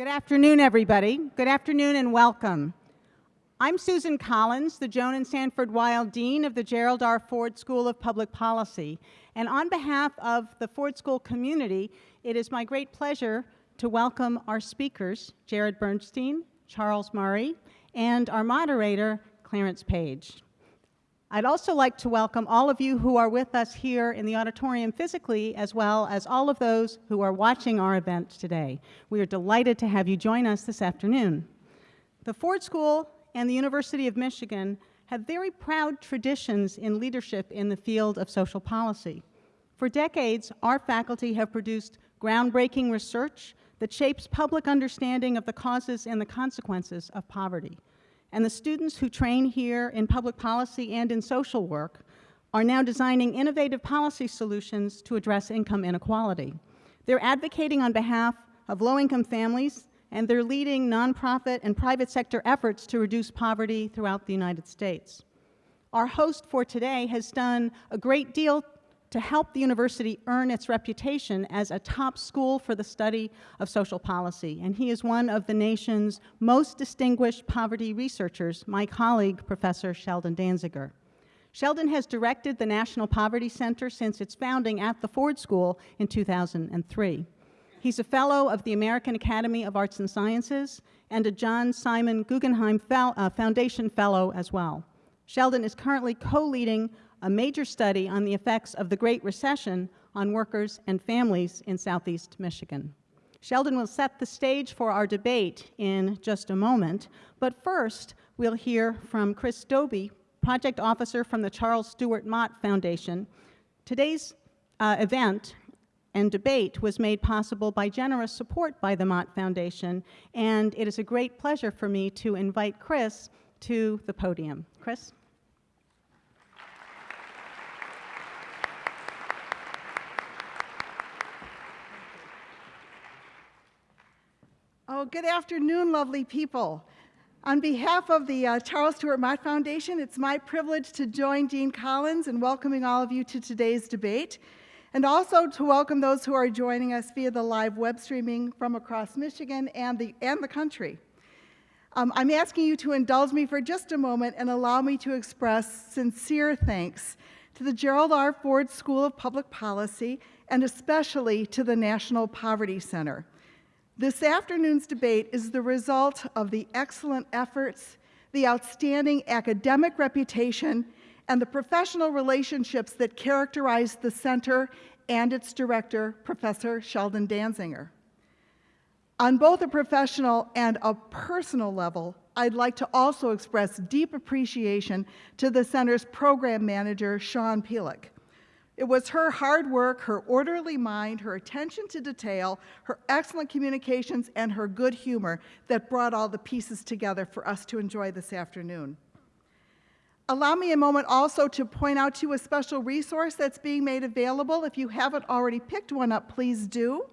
Good afternoon, everybody. Good afternoon and welcome. I'm Susan Collins, the Joan and Sanford Weill Dean of the Gerald R. Ford School of Public Policy. And on behalf of the Ford School community, it is my great pleasure to welcome our speakers, Jared Bernstein, Charles Murray, and our moderator, Clarence Page. I'd also like to welcome all of you who are with us here in the auditorium physically, as well as all of those who are watching our event today. We are delighted to have you join us this afternoon. The Ford School and the University of Michigan have very proud traditions in leadership in the field of social policy. For decades, our faculty have produced groundbreaking research that shapes public understanding of the causes and the consequences of poverty and the students who train here in public policy and in social work are now designing innovative policy solutions to address income inequality. They're advocating on behalf of low-income families, and they're leading nonprofit and private sector efforts to reduce poverty throughout the United States. Our host for today has done a great deal to help the university earn its reputation as a top school for the study of social policy. And he is one of the nation's most distinguished poverty researchers, my colleague, Professor Sheldon Danziger. Sheldon has directed the National Poverty Center since its founding at the Ford School in 2003. He's a fellow of the American Academy of Arts and Sciences and a John Simon Guggenheim uh, Foundation Fellow as well. Sheldon is currently co-leading a major study on the effects of the Great Recession on workers and families in Southeast Michigan. Sheldon will set the stage for our debate in just a moment, but first we'll hear from Chris Dobie, project officer from the Charles Stewart Mott Foundation. Today's uh, event and debate was made possible by generous support by the Mott Foundation, and it is a great pleasure for me to invite Chris to the podium. Chris? Oh, good afternoon, lovely people. On behalf of the uh, Charles Stewart Mott Foundation, it's my privilege to join Dean Collins in welcoming all of you to today's debate, and also to welcome those who are joining us via the live web streaming from across Michigan and the, and the country. Um, I'm asking you to indulge me for just a moment and allow me to express sincere thanks to the Gerald R. Ford School of Public Policy and especially to the National Poverty Center. This afternoon's debate is the result of the excellent efforts, the outstanding academic reputation, and the professional relationships that characterize the center and its director, Professor Sheldon Danziger. On both a professional and a personal level, I'd like to also express deep appreciation to the center's program manager, Sean Pielek. It was her hard work, her orderly mind, her attention to detail, her excellent communications, and her good humor that brought all the pieces together for us to enjoy this afternoon. Allow me a moment also to point out to you a special resource that's being made available. If you haven't already picked one up, please do.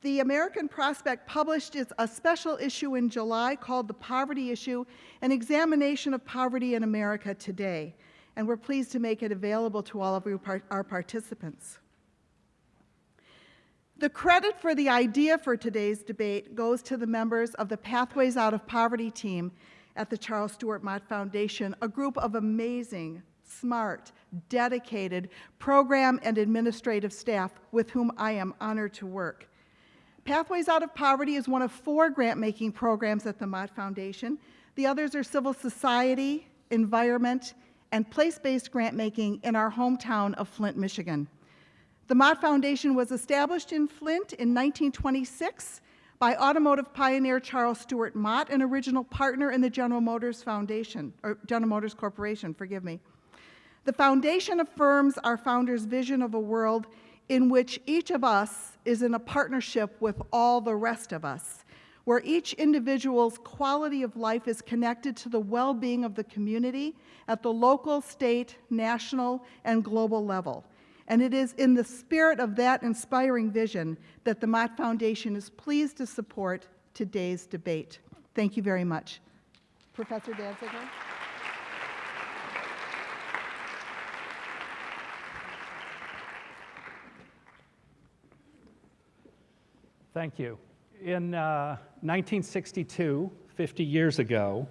The American Prospect published a special issue in July called The Poverty Issue, an examination of poverty in America today and we're pleased to make it available to all of our participants. The credit for the idea for today's debate goes to the members of the Pathways Out of Poverty team at the Charles Stewart Mott Foundation, a group of amazing, smart, dedicated program and administrative staff with whom I am honored to work. Pathways Out of Poverty is one of four grant-making programs at the Mott Foundation. The others are civil society, environment, and place-based grant-making in our hometown of Flint, Michigan. The Mott Foundation was established in Flint in 1926 by automotive pioneer Charles Stewart Mott, an original partner in the General Motors Foundation, or General Motors Corporation, forgive me. The foundation affirms our founder's vision of a world in which each of us is in a partnership with all the rest of us where each individual's quality of life is connected to the well-being of the community at the local, state, national, and global level. And it is in the spirit of that inspiring vision that the Mott Foundation is pleased to support today's debate. Thank you very much. Professor Danziger. Thank you In uh, 1962, 50 years ago,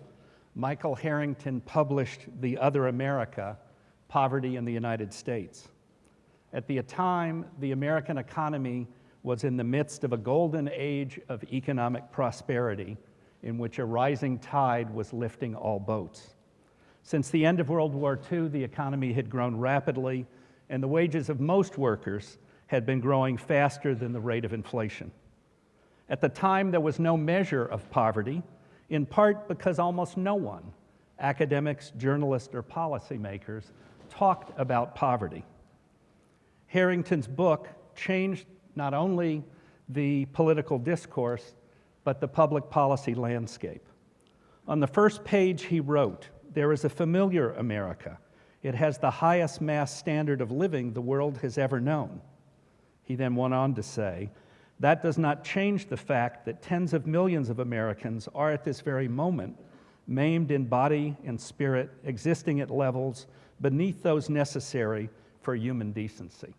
Michael Harrington published The Other America Poverty in the United States. At the time, the American economy was in the midst of a golden age of economic prosperity in which a rising tide was lifting all boats. Since the end of World War II, the economy had grown rapidly, and the wages of most workers had been growing faster than the rate of inflation. At the time, there was no measure of poverty, in part because almost no one, academics, journalists, or policymakers, talked about poverty. Harrington's book changed not only the political discourse, but the public policy landscape. On the first page, he wrote, There is a familiar America. It has the highest mass standard of living the world has ever known. He then went on to say, That does not change the fact that tens of millions of Americans are at this very moment maimed in body and spirit, existing at levels beneath those necessary for human decency.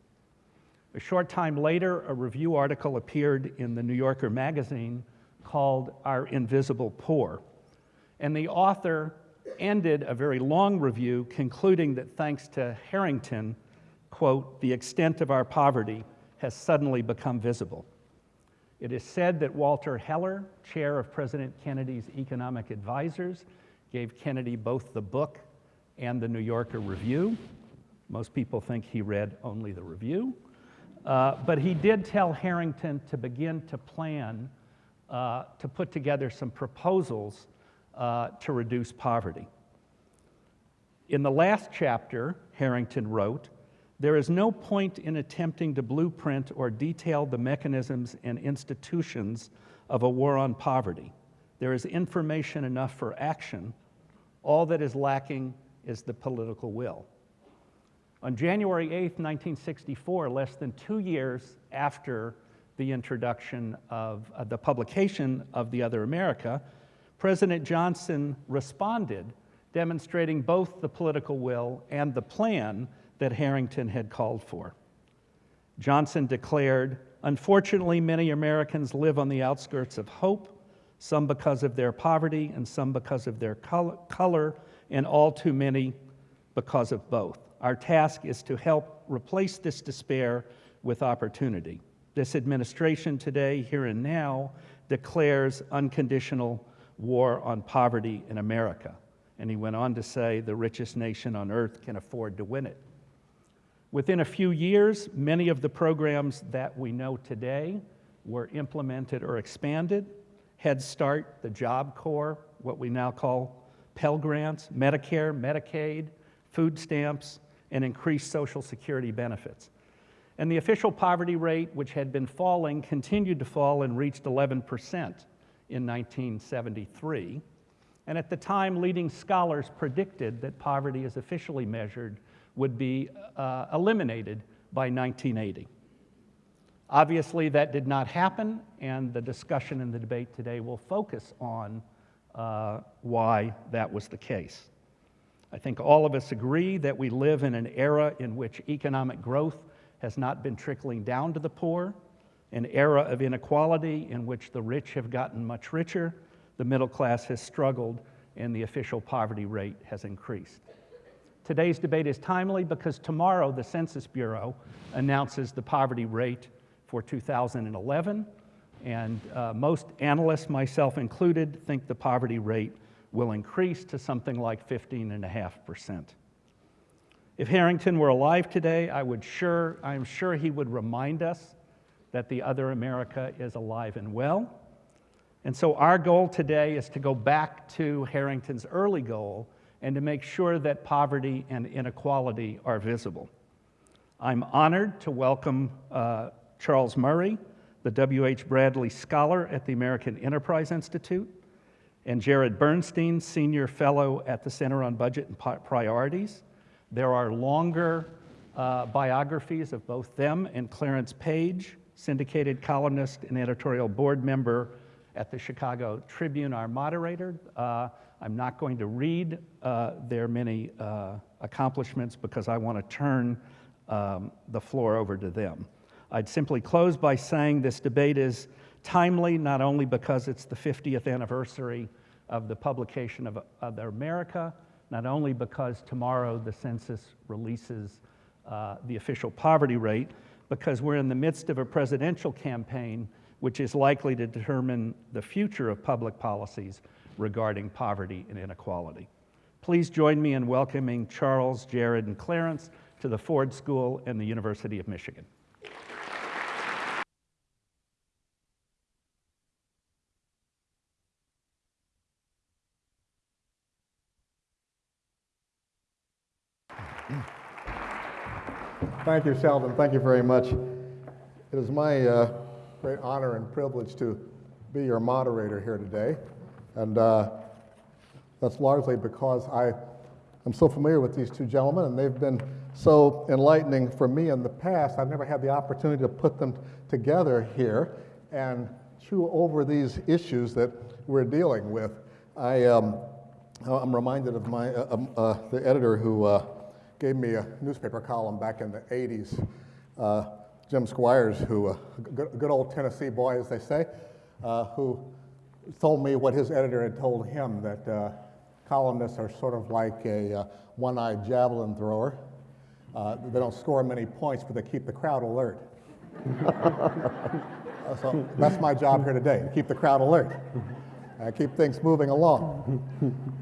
A short time later, a review article appeared in the New Yorker magazine called Our Invisible Poor. And the author ended a very long review concluding that thanks to Harrington, quote, the extent of our poverty has suddenly become visible. It is said that Walter Heller, chair of President Kennedy's economic advisors, gave Kennedy both the book and the New Yorker review. Most people think he read only the review. Uh, but he did tell Harrington to begin to plan uh, to put together some proposals uh, to reduce poverty. In the last chapter, Harrington wrote, there is no point in attempting to blueprint or detail the mechanisms and institutions of a war on poverty. There is information enough for action. All that is lacking is the political will. On January 8, 1964, less than two years after the introduction of uh, the publication of The Other America, President Johnson responded, demonstrating both the political will and the plan that Harrington had called for. Johnson declared, Unfortunately, many Americans live on the outskirts of hope, some because of their poverty and some because of their color, and all too many because of both. Our task is to help replace this despair with opportunity. This administration today, here and now, declares unconditional war on poverty in America. And he went on to say the richest nation on earth can afford to win it. Within a few years, many of the programs that we know today were implemented or expanded. Head Start, the Job Corps, what we now call Pell Grants, Medicare, Medicaid, food stamps, and increased Social Security benefits. And the official poverty rate, which had been falling, continued to fall and reached 11% in 1973. And at the time, leading scholars predicted that poverty, as officially measured, would be uh, eliminated by 1980. Obviously, that did not happen, and the discussion and the debate today will focus on uh, why that was the case. I think all of us agree that we live in an era in which economic growth has not been trickling down to the poor, an era of inequality in which the rich have gotten much richer, the middle class has struggled, and the official poverty rate has increased. Today's debate is timely because tomorrow the Census Bureau announces the poverty rate for 2011, and uh, most analysts, myself included, think the poverty rate will increase to something like 15.5%. If Harrington were alive today, I would sure, I'm sure he would remind us that the other America is alive and well. And so our goal today is to go back to Harrington's early goal and to make sure that poverty and inequality are visible. I'm honored to welcome uh, Charles Murray, the W.H. Brady Scholar at the American Enterprise Institute, and Jared Bernstein, Senior Fellow at the Center on Budget and Priorities. There are longer uh, biographies of both them and Clarence Page, syndicated columnist and editorial board member at the Chicago Tribune, our moderator. Uh, I'm not going to read uh, their many uh, accomplishments because I want to turn um, the floor over to them. I'd simply close by saying this debate is timely not only because it's the 50th anniversary of the publication of, of America, not only because tomorrow the census releases uh, the official poverty rate, because we're in the midst of a presidential campaign which is likely to determine the future of public policies regarding poverty and inequality. Please join me in welcoming Charles, Jared, and Clarence to the Ford School and the University of Michigan. Thank you, Sheldon. Thank you very much. It is my uh, great honor and privilege to be your moderator here today. And uh, that's largely because I am so familiar with these two gentlemen, and they've been so enlightening for me in the past. I've never had the opportunity to put them together here and chew over these issues that we're dealing with. I, um, I'm reminded of my, uh, um, uh, the editor who uh, gave me a newspaper column back in the 80s, uh, Jim Squires, who, uh, good, good, old Tennessee boy, as they say, uh, who told me what his editor had told him that uh, columnists are sort of like a uh, one eyed javelin thrower. Uh, they don't score many points, but they keep the crowd alert. so that's my job here today, to keep the crowd alert. Keep things moving along.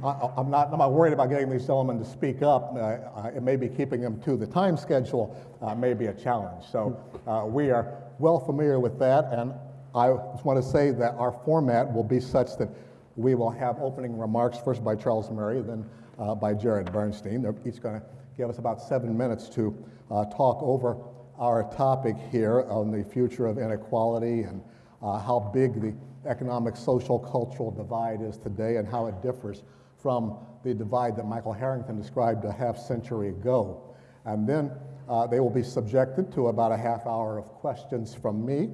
I, am not, I'm not worried about getting these gentlemen to speak up. Uh, it may be keeping them to the time schedule uh, may be a challenge. So uh, we are well familiar with that, and I just want to say that our format will be such that we will have opening remarks first by Charles Murray, then uh, by Jared Bernstein. They're each going to give us about seven minutes to uh, talk over our topic here on the future of inequality and how big the economic, social, cultural divide is today and how it differs from the divide that Michael Harrington described a half century ago. And then uh, they will be subjected to about a half hour of questions from me.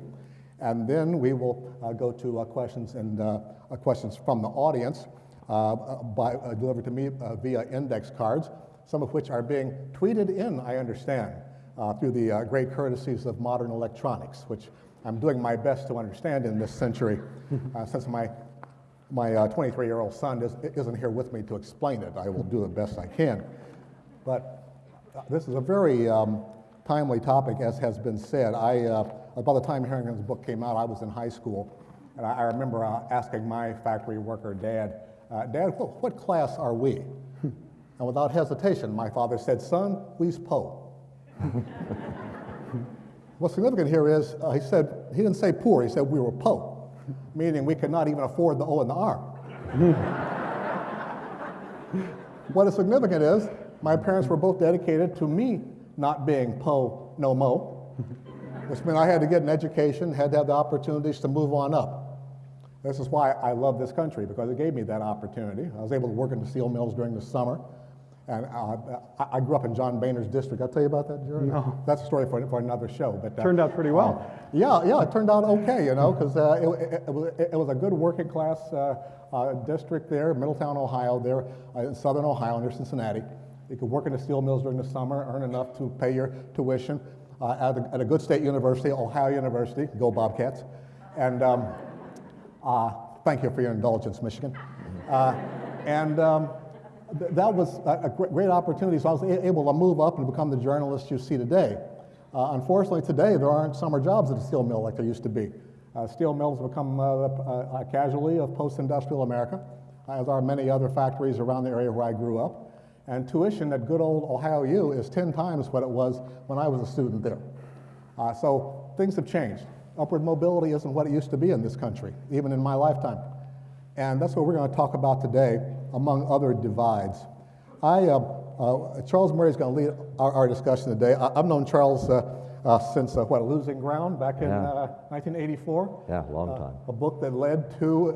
And then we will uh, go to uh, questions and uh, uh, questions from the audience uh, by, delivered to me via index cards, some of which are being tweeted in, I understand, through the great courtesies of modern electronics, which I'm doing my best to understand in this century, uh, since my my 23-year-old uh, son is, isn't here with me to explain it. I will do the best I can. But uh, this is a very um, timely topic, as has been said. I, uh, by the time Harrington's book came out, I was in high school, and I, I remember uh, asking my factory worker dad, uh, Dad, what, what, class are we? and without hesitation, my father said, Son, we's Poe. What's significant here is uh, he said, he didn't say poor, he said we were po, meaning we could not even afford the O and the R. what is significant is my parents were both dedicated to me not being po no mo, which meant I had to get an education, had to have the opportunities to move on up. This is why I love this country, because it gave me that opportunity. I was able to work in the steel mills during the summer. And uh, I grew up in John Boehner's district. I'll tell you about that, Jerry? No. That's a story for, for another show. But uh, Turned out pretty well. Uh, yeah, yeah, it turned out okay, you know, because uh, it, it, it, was, it, was a good working class uh, uh, district there, Middletown, Ohio, there in southern Ohio, near Cincinnati. You could work in the steel mills during the summer, earn enough to pay your tuition at a, at, a, good state university, Ohio University. Go Bobcats. And um, thank you for your indulgence, Michigan. and um, that was a great opportunity. So I was able to move up and become the journalist you see today. Uh, unfortunately, today there aren't summer jobs at a steel mill like there used to be. Uh, steel mills have become uh, a, casualty of post-industrial America, as are many other factories around the area where I grew up. And tuition at good old Ohio U is 10 times what it was when I was a student there. Uh, so things have changed. Upward mobility isn't what it used to be in this country, even in my lifetime. And that's what we're going to talk about today among other divides. I, uh, uh, Charles Murray is going to lead our, our, discussion today. I, have known Charles uh, uh since, uh, what, Losing Ground back in 1984? Uh, yeah, long time. a book that led to,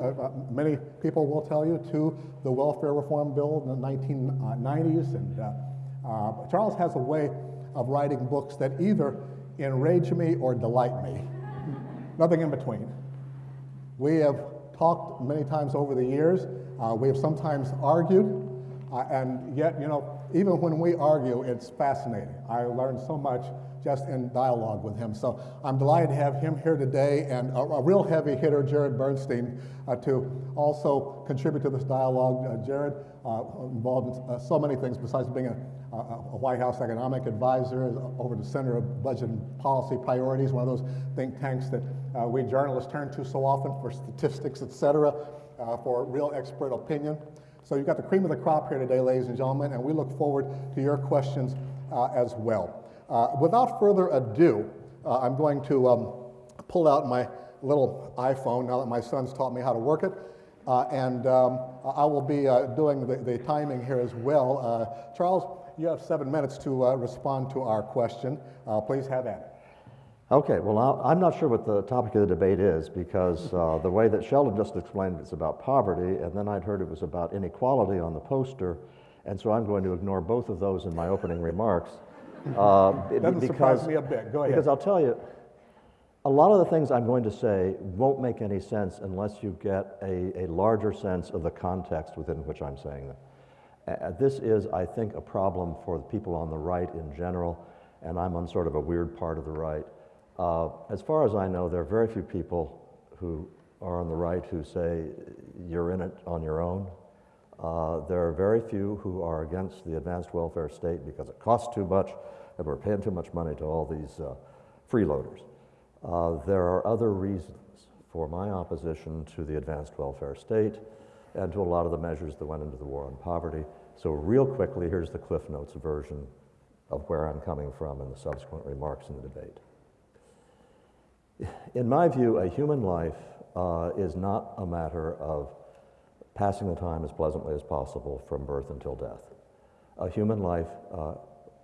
many people will tell you, to the welfare reform bill in the 1990s. And Charles has a way of writing books that either enrage me or delight me. Nothing in between. We have talked many times over the years uh, we have sometimes argued, uh, and yet, you know, even when we argue, it's fascinating. I learned so much just in dialogue with him. So I'm delighted to have him here today and a, a real heavy hitter, Jared Bernstein, uh, to also contribute to this dialogue. Uh, Jared, uh, involved in uh, so many things besides being a, a, a, White House economic advisor, over the Center of Budget and Policy Priorities, one of those think tanks that uh, we journalists turn to so often for statistics, et cetera, uh, for real expert opinion. So you've got the cream of the crop here today, ladies and gentlemen, and we look forward to your questions as well. Uh, without further ado, uh, I'm going to um, pull out my little iPhone now that my son's taught me how to work it. Uh, and um, I will be uh, doing the, the, timing here as well. Uh, Charles, you have seven minutes to uh, respond to our question. please have at it. Okay, well, I'm not sure what the topic of the debate is because the way that Sheldon just explained it's about poverty, and then I'd heard it was about inequality on the poster, and so I'm going to ignore both of those in my opening remarks. Uh, Doesn't because, surprise me a bit. Go ahead. Because I'll tell you, a lot of the things I'm going to say won't make any sense unless you get a, a larger sense of the context within which I'm saying them. Uh, this is, I think, a problem for the people on the right in general, and I'm on sort of a weird part of the right. Uh, as far as I know, there are very few people who are on the right who say you're in it on your own. Uh, there are very few who are against the advanced welfare state because it costs too much and we're paying too much money to all these uh, freeloaders. Uh, there are other reasons for my opposition to the advanced welfare state and to a lot of the measures that went into the war on poverty. So, real quickly, here's the Cliff Notes version of where I'm coming from in the subsequent remarks in the debate. In my view, a human life uh, is not a matter of passing the time as pleasantly as possible from birth until death. A human life uh,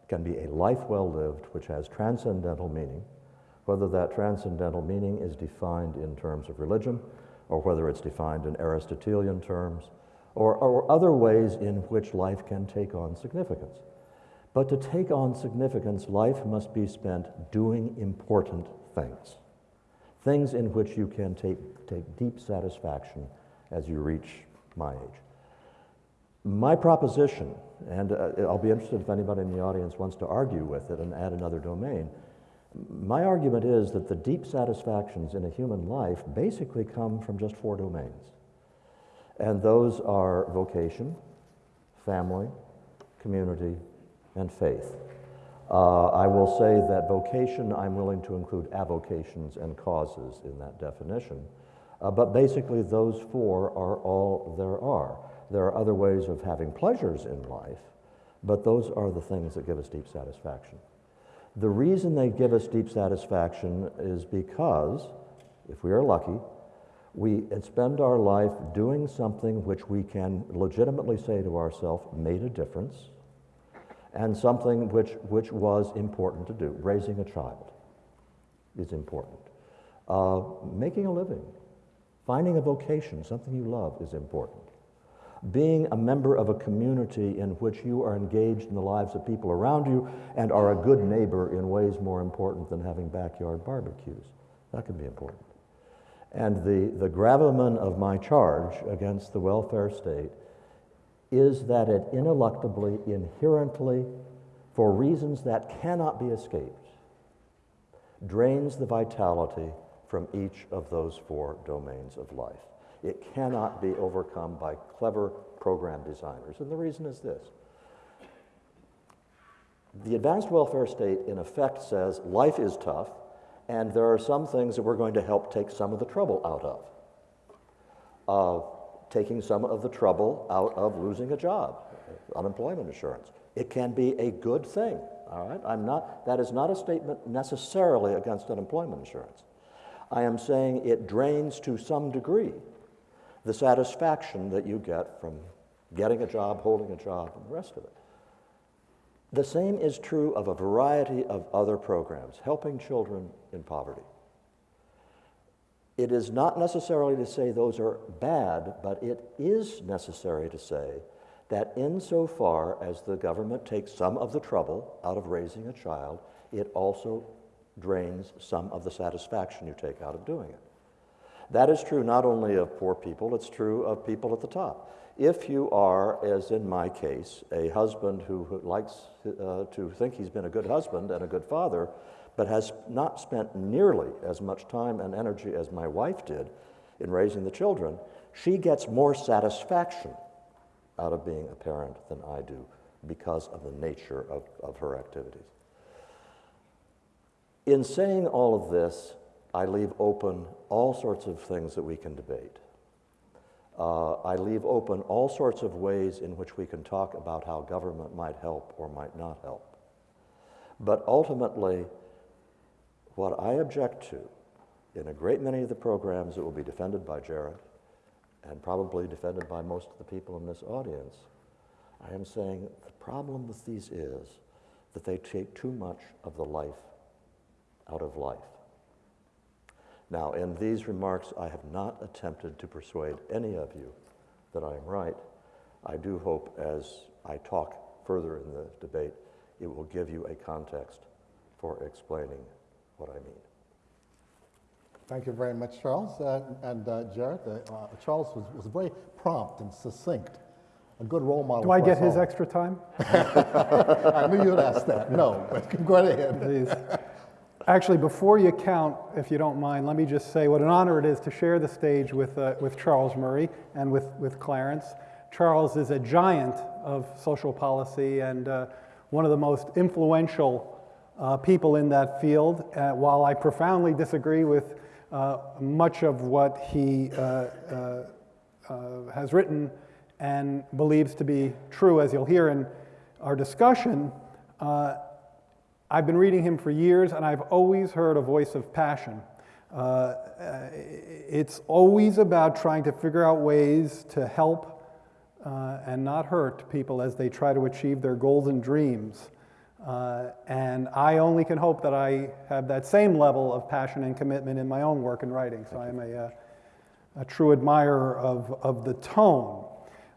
can be a life well lived which has transcendental meaning, whether that transcendental meaning is defined in terms of religion or whether it's defined in Aristotelian terms or, or other ways in which life can take on significance. But to take on significance, life must be spent doing important things things in which you can take, take deep satisfaction as you reach my age. My proposition, and uh, I'll be interested if anybody in the audience wants to argue with it and add another domain. My argument is that the deep satisfactions in a human life basically come from just four domains. And those are vocation, family, community, and faith. Uh, I will say that vocation, I'm willing to include avocations and causes in that definition. Uh, but basically, those four are all there are. There are other ways of having pleasures in life, but those are the things that give us deep satisfaction. The reason they give us deep satisfaction is because, if we are lucky, we spend our life doing something which we can legitimately say to ourselves made a difference and something which, which was important to do. Raising a child is important. Uh, making a living, finding a vocation, something you love, is important. Being a member of a community in which you are engaged in the lives of people around you and are a good neighbor in ways more important than having backyard barbecues. That can be important. And the, the gravamen of my charge against the welfare state is that it ineluctably, inherently, for reasons that cannot be escaped, drains the vitality from each of those four domains of life. It cannot be overcome by clever program designers. And the reason is this the advanced welfare state, in effect, says life is tough, and there are some things that we're going to help take some of the trouble out of. Uh, taking some of the trouble out of losing a job, unemployment insurance. It can be a good thing, all right? I'm not, that is not a statement necessarily against unemployment insurance. I am saying it drains to some degree the satisfaction that you get from getting a job, holding a job, and the rest of it. The same is true of a variety of other programs, helping children in poverty. It is not necessarily to say those are bad, but it is necessary to say that insofar as the government takes some of the trouble out of raising a child, it also drains some of the satisfaction you take out of doing it. That is true not only of poor people, it's true of people at the top. If you are, as in my case, a husband who likes uh, to think he's been a good husband and a good father, but has not spent nearly as much time and energy as my wife did in raising the children, she gets more satisfaction out of being a parent than I do because of the nature of, of her activities. In saying all of this, I leave open all sorts of things that we can debate. Uh, I leave open all sorts of ways in which we can talk about how government might help or might not help. But ultimately, what I object to in a great many of the programs that will be defended by Jared and probably defended by most of the people in this audience, I am saying the problem with these is that they take too much of the life out of life. Now, in these remarks, I have not attempted to persuade any of you that I am right. I do hope as I talk further in the debate, it will give you a context for explaining what I mean. Thank you very much, Charles. Uh, and uh, Jared, uh, uh, Charles was, was very prompt and succinct. A good role model. Do I get his all. extra time? I knew you'd ask that. No, but go right ahead. Please. Actually, before you count, if you don't mind, let me just say what an honor it is to share the stage with, uh, with Charles Murray and with, with Clarence. Charles is a giant of social policy and uh, one of the most influential uh, people in that field. Uh, while I profoundly disagree with uh, much of what he uh, has written and believes to be true, as you'll hear in our discussion, I've been reading him for years, and I've always heard a voice of passion. Uh, it's always about trying to figure out ways to help uh, and not hurt people as they try to achieve their goals and dreams. Uh, and I only can hope that I have that same level of passion and commitment in my own work and writing. So I'm a, uh, a true admirer of, of the tone.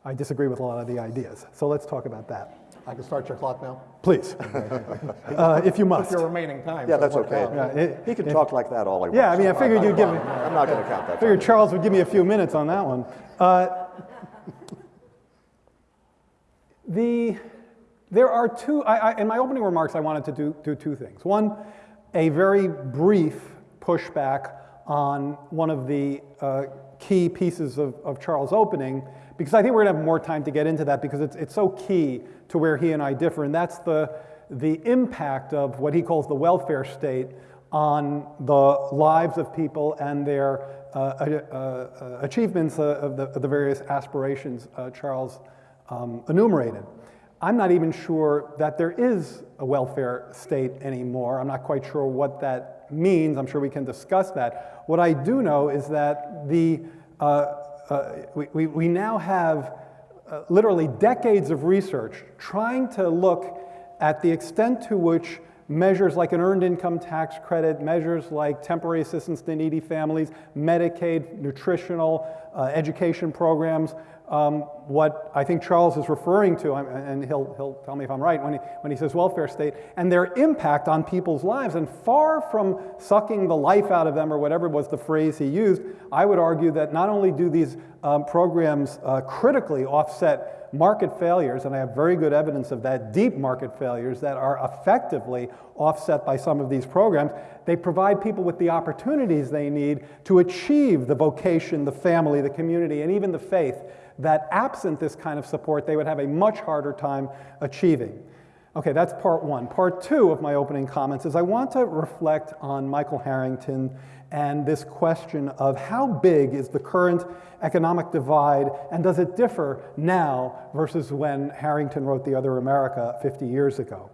I disagree with a lot of the ideas. So let's talk about that. I can start your clock now? Please, uh, if you must. Your remaining time. Yeah, so that's okay. Yeah, it- He can talk like that all he wants. Yeah, I mean, I figured you'd give me, I'm not going to count that. figured time. Charles would give me a few minutes on that one. Uh, the, there are two, I, I, in my opening remarks, I wanted to do, do two things. One, a very brief pushback on one of the uh, key pieces of, of Charles' opening, because I think we're going to have more time to get into that because it's, it's so key to where he and I differ, and that's the, the impact of what he calls the welfare state on the lives of people and their uh, uh, uh, achievements uh, of, the, of the various aspirations uh, Charles um, enumerated. I'm not even sure that there is a welfare state anymore. I'm not quite sure what that means. I'm sure we can discuss that. What I do know is that the, uh, uh, we, we, we now have uh, literally decades of research trying to look at the extent to which measures like an earned income tax credit, measures like temporary assistance to needy families, Medicaid, nutritional, uh, education programs, um, what I think Charles is referring to, and he'll, he'll tell me if I'm right, when he, when he says welfare state, and their impact on people's lives. And far from sucking the life out of them, or whatever was the phrase he used, I would argue that not only do these um, programs uh, critically offset market failures, and I have very good evidence of that, deep market failures that are effectively offset by some of these programs, they provide people with the opportunities they need to achieve the vocation, the family, the community, and even the faith that absent this kind of support, they would have a much harder time achieving. Okay, that's part one. Part two of my opening comments is I want to reflect on Michael Harrington and this question of how big is the current economic divide and does it differ now versus when Harrington wrote The Other America 50 years ago?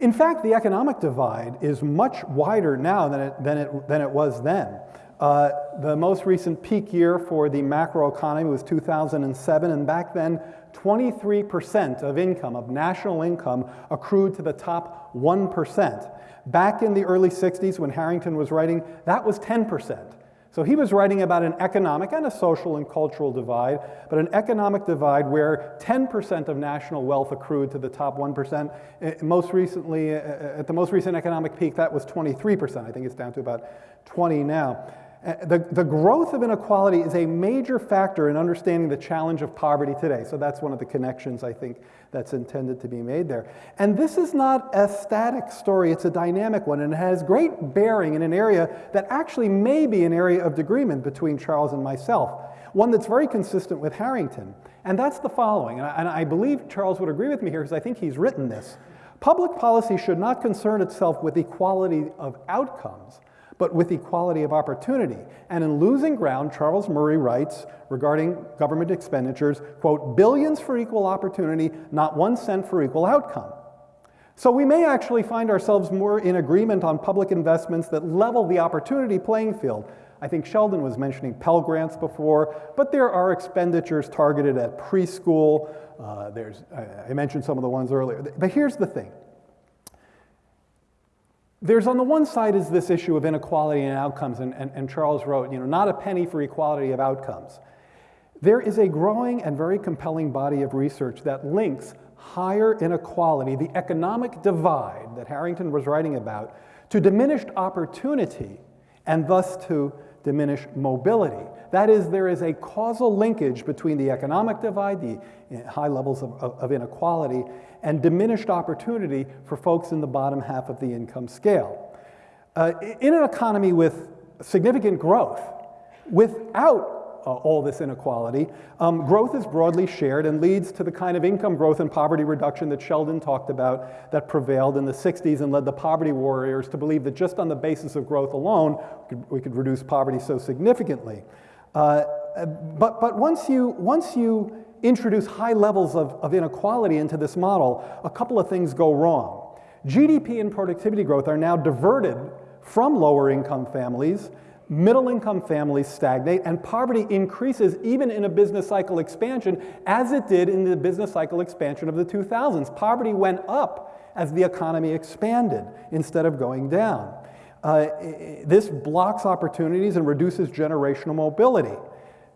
In fact, the economic divide is much wider now than it, than it, than it was then. Uh, the most recent peak year for the macroeconomy was 2007, and back then, 23% of income, of national income, accrued to the top 1%. Back in the early 60s, when Harrington was writing, that was 10%. So he was writing about an economic and a social and cultural divide, but an economic divide where 10% of national wealth accrued to the top 1%. Uh, Most recently, uh, at the most recent economic peak, that was 23%. I think it's down to about 20 now. The, the growth of inequality is a major factor in understanding the challenge of poverty today. So that's one of the connections I think that's intended to be made there. And this is not a static story, it's a dynamic one, and it has great bearing in an area that actually may be an area of agreement between Charles and myself, one that's very consistent with Harrington. And that's the following, and I, and I believe Charles would agree with me here because I think he's written this. Public policy should not concern itself with equality of outcomes, but with equality of opportunity. And in Losing Ground, Charles Murray writes regarding government expenditures, quote, billions for equal opportunity, not one cent for equal outcome. So we may actually find ourselves more in agreement on public investments that level the opportunity playing field. I think Sheldon was mentioning Pell Grants before, but there are expenditures targeted at preschool. Uh, there's, I mentioned some of the ones earlier. But here's the thing. There's on the one side is this issue of inequality and outcomes, and, and, and Charles wrote, you know, not a penny for equality of outcomes. There is a growing and very compelling body of research that links higher inequality, the economic divide that Harrington was writing about, to diminished opportunity and thus to diminish mobility. That is, there is a causal linkage between the economic divide, the high levels of, of, inequality, and diminished opportunity for folks in the bottom half of the income scale. Uh, in an economy with significant growth, without all this inequality, um, growth is broadly shared and leads to the kind of income growth and poverty reduction that Sheldon talked about that prevailed in the 60s and led the poverty warriors to believe that just on the basis of growth alone, we could, we could reduce poverty so significantly. Uh, but, but once you, once you introduce high levels of, of inequality into this model, a couple of things go wrong. GDP and productivity growth are now diverted from lower income families, middle income families stagnate, and poverty increases even in a business cycle expansion, as it did in the business cycle expansion of the 2000s. Poverty went up as the economy expanded instead of going down. Uh, this blocks opportunities and reduces generational mobility.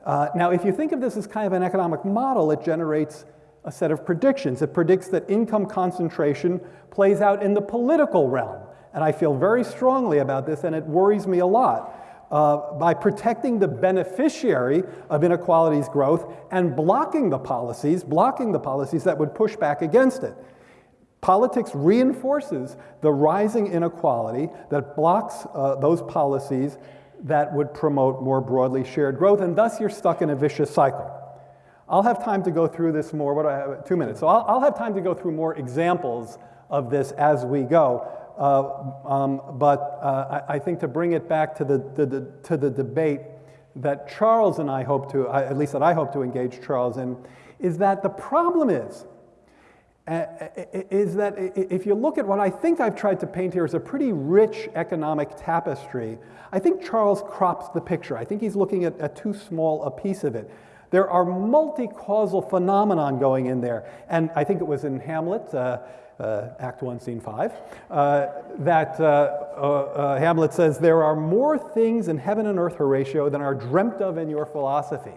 Uh, now, if you think of this as kind of an economic model, it generates a set of predictions. It predicts that income concentration plays out in the political realm. And I feel very strongly about this, and it worries me a lot. Uh, by protecting the beneficiary of inequalities growth and blocking the policies, blocking the policies that would push back against it. Politics reinforces the rising inequality that blocks uh, those policies that would promote more broadly shared growth, and thus you're stuck in a vicious cycle. I'll have time to go through this more. What do I have? Two minutes. So I'll, I'll have time to go through more examples of this as we go. Uh, um, but uh, I, I, think to bring it back to the, the, the, to the debate that Charles and I hope to, at least that I hope to engage Charles in, is that the problem is uh, is that if you look at what I think I've tried to paint here as a pretty rich economic tapestry, I think Charles crops the picture. I think he's looking at, at too small a piece of it. There are multi-causal phenomenon going in there. And I think it was in Hamlet, uh, uh, Act 1, Scene 5, uh, that uh, uh, Hamlet says, there are more things in heaven and earth, Horatio, than are dreamt of in your philosophy.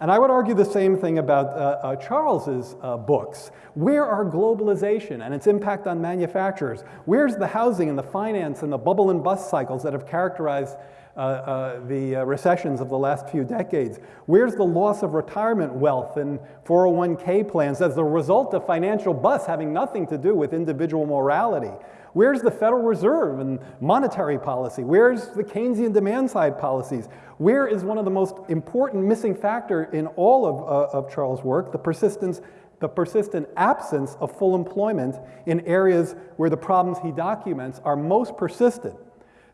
And I would argue the same thing about uh, uh, Charles's uh, books. Where are globalization and its impact on manufacturers? Where's the housing and the finance and the bubble and bust cycles that have characterized uh, uh, the uh, recessions of the last few decades? Where's the loss of retirement wealth and 401k plans as a result of financial busts having nothing to do with individual morality? Where's the Federal Reserve and monetary policy? Where's the Keynesian demand side policies? Where is one of the most important missing factor in all of, uh, of Charles' work, the persistence the persistent absence of full employment in areas where the problems he documents are most persistent.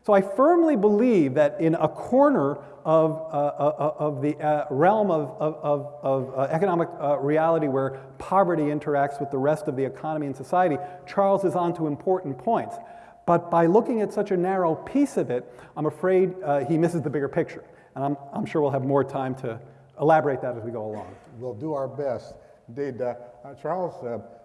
So I firmly believe that in a corner of, uh, uh, of the uh, realm of, of, of uh, economic uh, reality where poverty interacts with the rest of the economy and society, Charles is onto important points. But by looking at such a narrow piece of it, I'm afraid uh, he misses the bigger picture. And I'm, I'm sure we'll have more time to elaborate that as we go along. We'll do our best. Indeed, Charles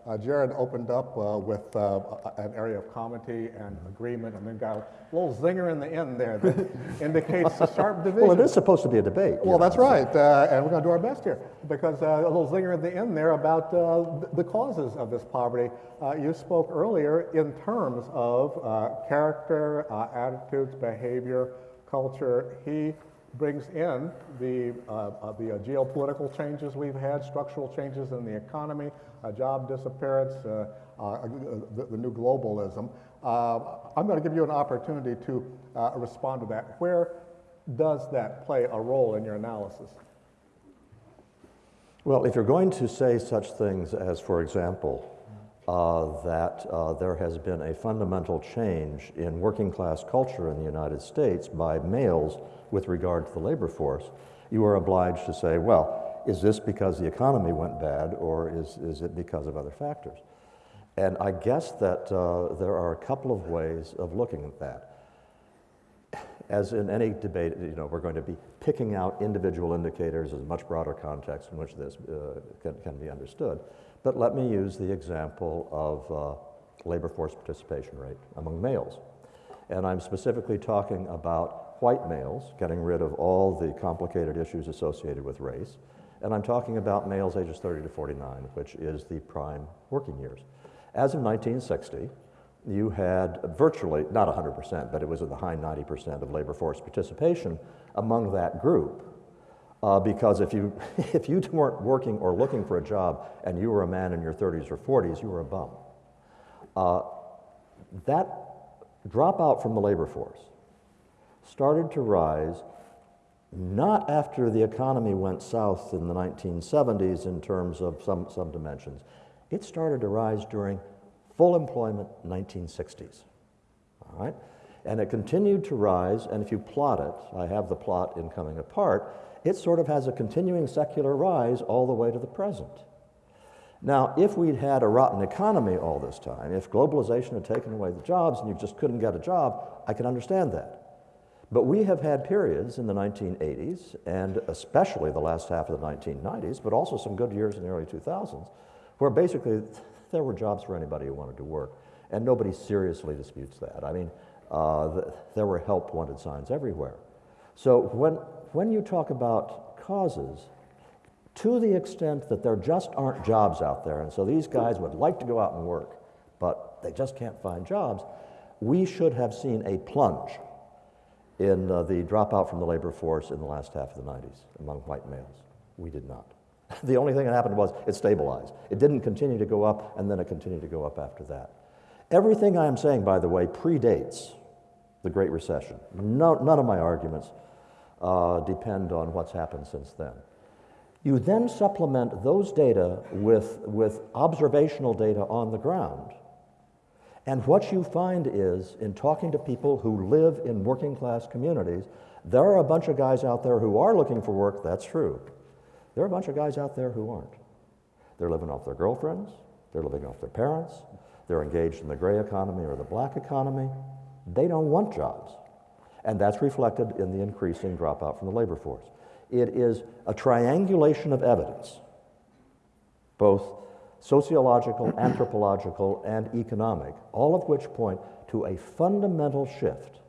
uh, Jared opened up uh, with uh, an area of comity and agreement and then got a little zinger in the end there that indicates a sharp division. Well, it is supposed to be a debate. Well, that's right. Uh, and we're going to do our best here because uh, a little zinger in the end there about uh, the causes of this poverty. you spoke earlier in terms of character, attitudes, behavior, culture, he brings in the, uh, uh, the uh, geopolitical changes we've had, structural changes in the economy, job disappearance, uh, uh, the, the new globalism. Uh, I'm going to give you an opportunity to uh, respond to that. Where does that play a role in your analysis? Well, if you're going to say such things as, for example, uh, that uh, there has been a fundamental change in working class culture in the United States by males with regard to the labor force, you are obliged to say, well, is this because the economy went bad or is, is it because of other factors? And I guess that uh, there are a couple of ways of looking at that. As in any debate, you know, we're going to be picking out individual indicators as a much broader context in which this uh, can, can, be understood. But let me use the example of uh, labor force participation rate among males. And I'm specifically talking about white males, getting rid of all the complicated issues associated with race. And I'm talking about males ages 30 to 49, which is the prime working years. As of 1960, you had virtually, not 100%, but it was in the high 90% of labor force participation among that group. Uh, because if you, if you weren't working or looking for a job and you were a man in your 30s or 40s, you were a bum. Uh, that dropout from the labor force started to rise not after the economy went south in the 1970s in terms of some, some dimensions. It started to rise during full employment 1960s. All right? And it continued to rise, and if you plot it, I have the plot in coming apart, it sort of has a continuing secular rise all the way to the present. Now, if we'd had a rotten economy all this time, if globalization had taken away the jobs and you just couldn't get a job, I can understand that. But we have had periods in the 1980s, and especially the last half of the 1990s, but also some good years in the early 2000s, where basically there were jobs for anybody who wanted to work. And nobody seriously disputes that. I mean, uh, the, there were help wanted signs everywhere. So when, when you talk about causes, to the extent that there just aren't jobs out there, and so these guys would like to go out and work, but they just can't find jobs, we should have seen a plunge in uh, the dropout from the labor force in the last half of the 90s among white males. We did not. The only thing that happened was it stabilized. It didn't continue to go up, and then it continued to go up after that. Everything I am saying, by the way, predates the Great Recession. No, none of my arguments uh, depend on what's happened since then. You then supplement those data with, with observational data on the ground. And what you find is, in talking to people who live in working class communities, there are a bunch of guys out there who are looking for work, that's true. There are a bunch of guys out there who aren't. They're living off their girlfriends, they're living off their parents, they're engaged in the gray economy or the black economy. They don't want jobs. And that's reflected in the increasing dropout from the labor force. It is a triangulation of evidence, both sociological, anthropological, and economic, all of which point to a fundamental shift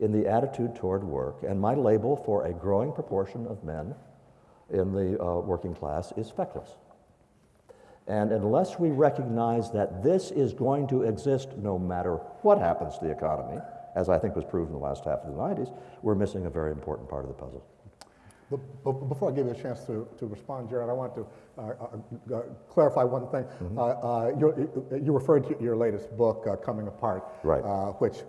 in the attitude toward work. And my label for a growing proportion of men in the uh, working class is feckless. And unless we recognize that this is going to exist no matter what happens to the economy, as I think was proven in the last half of the 90s, we're missing a very important part of the puzzle. But before I give you a chance to, to respond, Jared, I want to uh, uh, uh clarify one thing. Mm -hmm. you referred to your latest book, uh, Coming Apart, right. which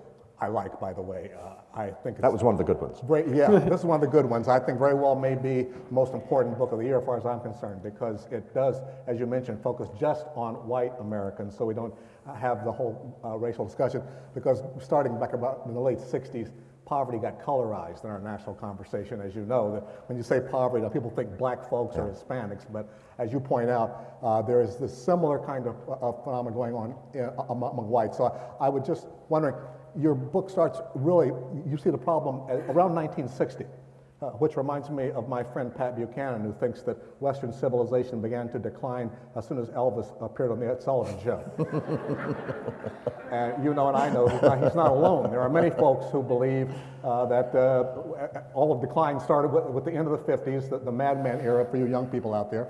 I like, by the way. I think that was one of the good ones. Very, yeah, this is one of the good ones. I think very well may be the most important book of the year, as far as I'm concerned, because it does, as you mentioned, focus just on white Americans, so we don't have the whole uh, racial discussion. Because starting back about in the late '60s, poverty got colorized in our national conversation, as you know. That when you say poverty, people think black folks yeah. or Hispanics, but as you point out, uh, there is this similar kind of, uh, phenomenon going on in, among, among whites. So I, I was just wondering your book starts really, you see the problem around 1960, uh, which reminds me of my friend Pat Buchanan, who thinks that Western civilization began to decline as soon as Elvis appeared on the Ed Sullivan Show. and you know, and I know he's not, he's not alone. There are many folks who believe uh, that uh, all of decline started with, with, the end of the 50s, the, the Mad Men era for you young people out there.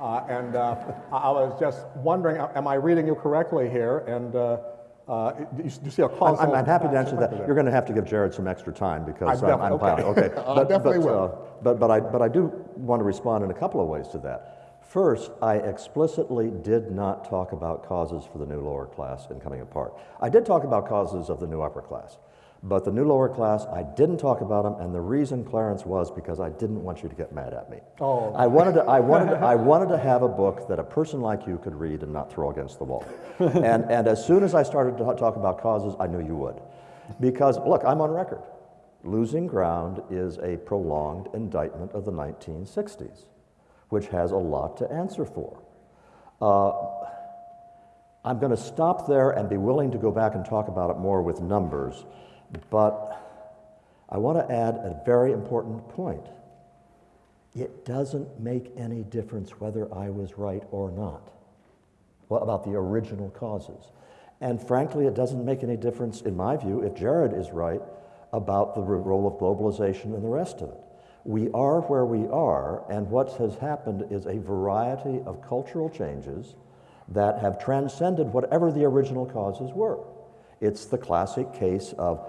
Uh, and uh, I was just wondering, am I reading you correctly here? And uh, you, you see a I'm? I'm, I'm happy to answer that. there? You're going to have to give Jared some extra time because I'm, I'm okay. Okay, I but, definitely but, will. uh, but, but I, but I do want to respond in a couple of ways to that. First, I explicitly did not talk about causes for the new lower class in coming apart. I did talk about causes of the new upper class, but the new lower class, I didn't talk about them, and the reason, Clarence, was because I didn't want you to get mad at me. Oh. I wanted to, I wanted, to, I wanted to have a book that a person like you could read and not throw against the wall. and, and as soon as I started to talk about causes, I knew you would. Because, look, I'm on record. Losing ground is a prolonged indictment of the 1960s, which has a lot to answer for. Uh, I'm going to stop there and be willing to go back and talk about it more with numbers, but I want to add a very important point. It doesn't make any difference whether I was right or not well, about the original causes. And frankly, it doesn't make any difference, in my view, if Jared is right about the role of globalization and the rest of it. We are where we are, and what has happened is a variety of cultural changes that have transcended whatever the original causes were. It's the classic case of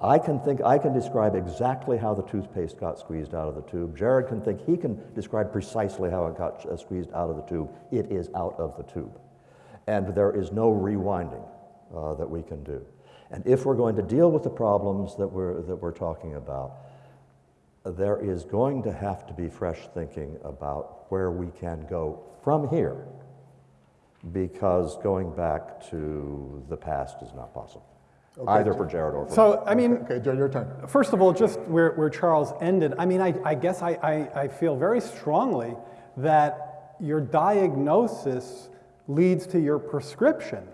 I can think, I can describe exactly how the toothpaste got squeezed out of the tube. Jared can think he can describe precisely how it got uh, squeezed out of the tube. It is out of the tube. And there is no rewinding uh, that we can do. And if we're going to deal with the problems that we're, that we're talking about, there is going to have to be fresh thinking about where we can go from here because going back to the past is not possible, either for Jared or for me. So, I mean, Okay, Joe, your turn. First of all, just where, where Charles ended, I mean, I, I guess I, I, I feel very strongly that your diagnosis leads to your prescription.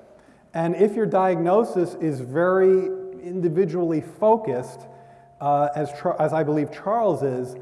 And if your diagnosis is very individually focused, uh, as, as I believe Charles is,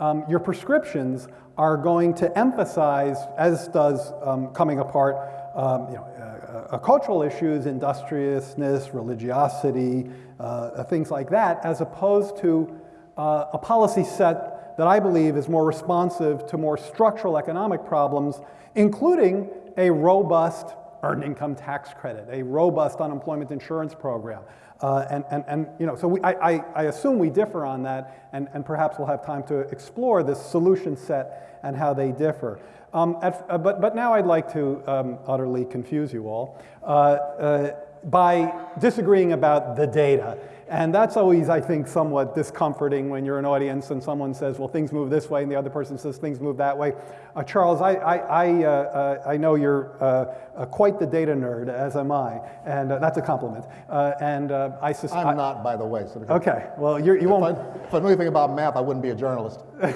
um, your prescriptions are going to emphasize, as does um, coming apart, um, you know, uh, uh, cultural issues, industriousness, religiosity, uh, things like that, as opposed to uh, a policy set that I believe is more responsive to more structural economic problems, including a robust earned income tax credit, a robust unemployment insurance program. Uh, and, and, and, you know, so we, I, I, I assume we differ on that, and, and perhaps we'll have time to explore this solution set and how they differ. Um, at, uh, but, but now I'd like to um, utterly confuse you all uh, uh, by disagreeing about the data. And that's always, I think, somewhat discomforting when you're an audience and someone says, well, things move this way, and the other person says things move that way. Uh, Charles, I, I, I, uh, uh, I know you're uh, uh, quite the data nerd, as am I, and uh, that's a compliment. Uh, and uh, I suspect. I'm not, by the way. So Okay, well, you're, you if, won't. if I knew anything about math, I wouldn't be a journalist.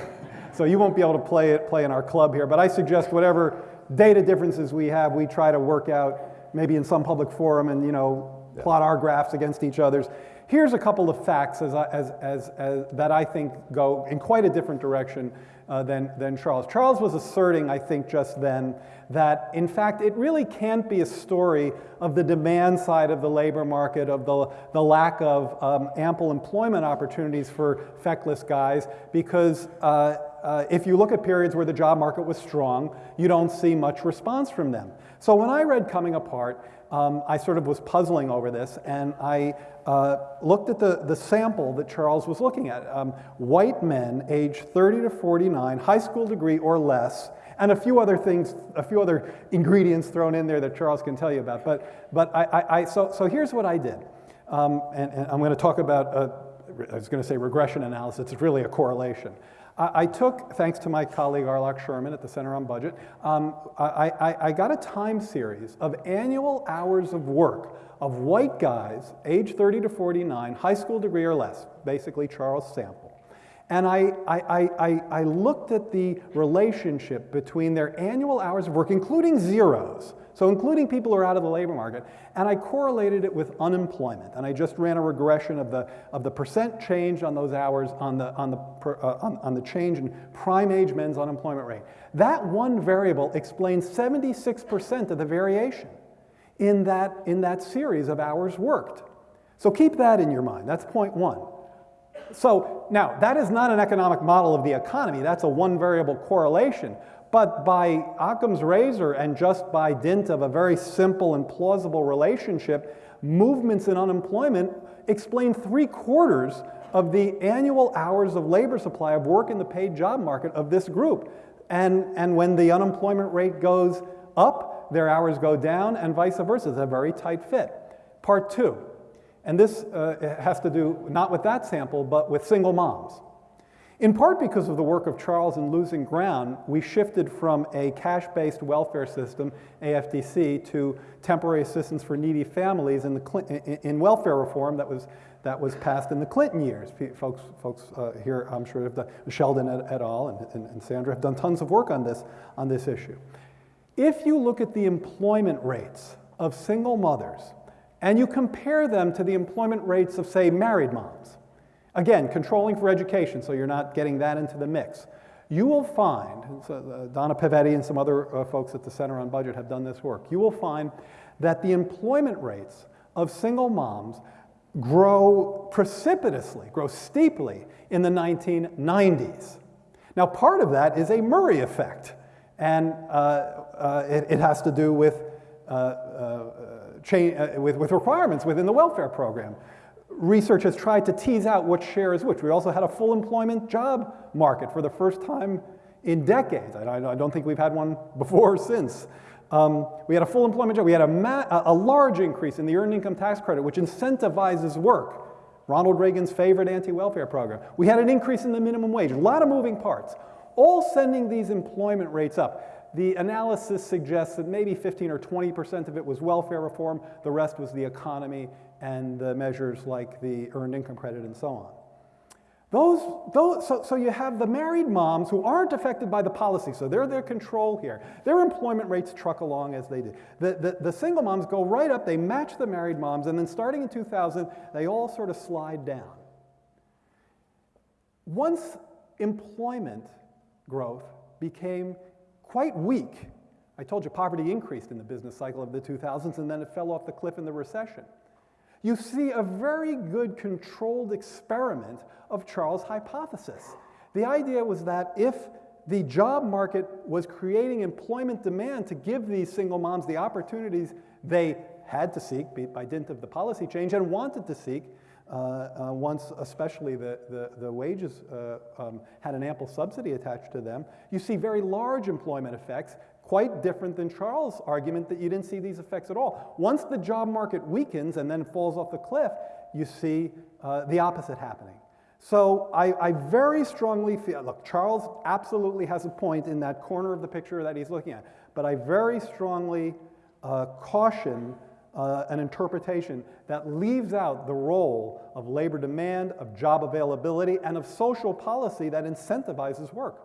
So you won't be able to play it, play in our club here, but I suggest whatever data differences we have, we try to work out maybe in some public forum and, you know, plot our graphs against each other's. Here's a couple of facts as, I- as, as, as, that I think go in quite a different direction uh, than, than Charles. Charles was asserting, I think, just then that, in fact, it really can't be a story of the demand side of the labor market, of the, the lack of um, ample employment opportunities for feckless guys, because uh, uh, if you look at periods where the job market was strong, you don't see much response from them. So when I read Coming Apart, um, I sort of was puzzling over this, and I uh, looked at the, the sample that Charles was looking at. Um, white men, age 30 to 49, high school degree or less, and a few other things, a few other ingredients thrown in there that Charles can tell you about. But, but I, I, I so, so here's what I did. Um, and, and I'm going to talk about, uh, I was going to say regression analysis, it's really a correlation. I, took, thanks to my colleague Arloc Sherman at the Center on Budget, um, I, I, I got a time series of annual hours of work of white guys, age 30 to 49, high school degree or less, basically Charles sample. And I, I, I, I, looked at the relationship between their annual hours of work, including zeros, so including people who are out of the labor market, and I correlated it with unemployment. And I just ran a regression of the, of the percent change on those hours on the, on, the, uh, on, on the change in prime age men's unemployment rate. That one variable explains 76% of the variation in that, in that series of hours worked. So keep that in your mind. That's point one. So now, that is not an economic model of the economy. That's a one variable correlation. But by Occam's razor and just by dint of a very simple and plausible relationship, movements in unemployment explain three quarters of the annual hours of labor supply of work in the paid job market of this group. And, and when the unemployment rate goes up, their hours go down, and vice versa. It's a very tight fit. Part two, and this uh, has to do not with that sample, but with single moms. In part because of the work of Charles in Losing Ground, we shifted from a cash-based welfare system, AFDC, to temporary assistance for needy families in, the, in welfare reform that was, that was passed in the Clinton years. Folks, folks uh, here, I'm sure, have done, Sheldon et, et al. And, and, and Sandra have done tons of work on this, on this issue. If you look at the employment rates of single mothers and you compare them to the employment rates of, say, married moms, Again, controlling for education, so you're not getting that into the mix. You will find, so uh, Donna Pavetti and some other uh, folks at the Center on Budget have done this work, you will find that the employment rates of single moms grow precipitously, grow steeply in the 1990s. Now, part of that is a Murray effect, and uh, uh it, it, has to do with, uh, with, with requirements within the welfare program research has tried to tease out what share is which. We also had a full employment job market for the first time in decades. I, I don't think we've had one before or since. Um, we had a full employment job. We had a, a large increase in the earned income tax credit, which incentivizes work. Ronald Reagan's favorite anti-welfare program. We had an increase in the minimum wage, a lot of moving parts, all sending these employment rates up. The analysis suggests that maybe 15 or 20% of it was welfare reform, the rest was the economy and the measures like the earned income credit and so on. Those, those, so, so you have the married moms who aren't affected by the policy, so they're their control here. Their employment rates truck along as they do. The, the, the single moms go right up, they match the married moms, and then starting in 2000, they all sort of slide down. Once employment growth became quite weak, I told you poverty increased in the business cycle of the 2000s, and then it fell off the cliff in the recession you see a very good controlled experiment of Charles' hypothesis. The idea was that if the job market was creating employment demand to give these single moms the opportunities they had to seek by dint of the policy change and wanted to seek uh, uh, once especially the, the, the wages uh, um, had an ample subsidy attached to them, you see very large employment effects quite different than Charles' argument that you didn't see these effects at all. Once the job market weakens and then falls off the cliff, you see uh, the opposite happening. So I, I, very strongly feel, look, Charles absolutely has a point in that corner of the picture that he's looking at, but I very strongly uh, caution uh, an interpretation that leaves out the role of labor demand, of job availability, and of social policy that incentivizes work.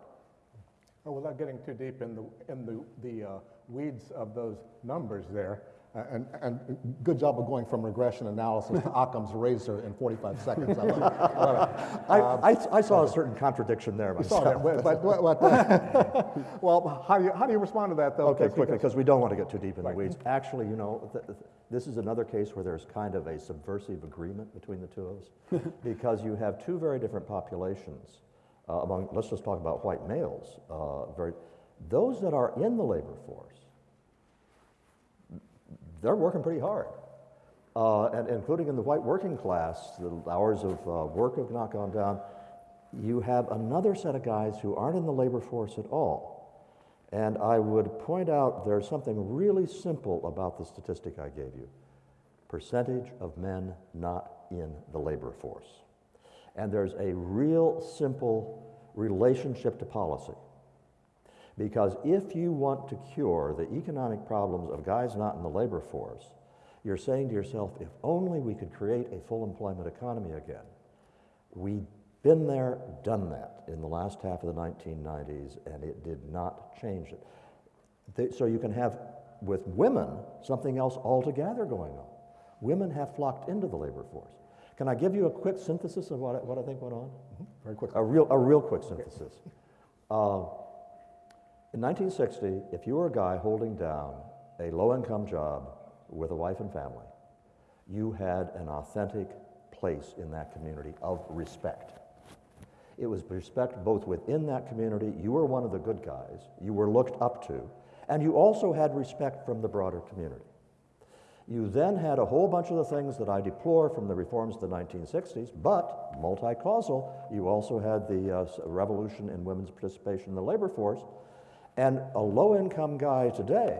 Well, without getting too deep in the, in the, the uh, weeds of those numbers there, and, and good job of going from regression analysis to Occam's razor in 45 seconds. I, I, um, I, I, saw a certain contradiction there myself. Saw that, but, but, but uh, well, how do, you, how do you respond to that, though? Okay, quickly, because we don't want to get too deep in right. the weeds. Actually, you know, th th this is another case where there's kind of a subversive agreement between the two of us, because you have two very different populations uh, among, let's just talk about white males, uh, very, those that are in the labor force, they're working pretty hard. Uh, and including in the white working class, the hours of uh, work have not gone down. You have another set of guys who aren't in the labor force at all. And I would point out there's something really simple about the statistic I gave you percentage of men not in the labor force. And there's a real simple relationship to policy. Because if you want to cure the economic problems of guys not in the labor force, you're saying to yourself, if only we could create a full employment economy again. We've been there, done that in the last half of the 1990s, and it did not change it. so you can have, with women, something else altogether going on. Women have flocked into the labor force. Can I give you a quick synthesis of what I, what I think went on? Mm-hmm. Very quick. A real, a real quick synthesis. Uh, in 1960, if you were a guy holding down a low-income job with a wife and family, you had an authentic place in that community of respect. It was respect both within that community, you were one of the good guys, you were looked up to, and you also had respect from the broader community. You then had a whole bunch of the things that I deplore from the reforms of the 1960s, but multi-causal, you also had the uh, revolution in women's participation in the labor force, and a low-income guy today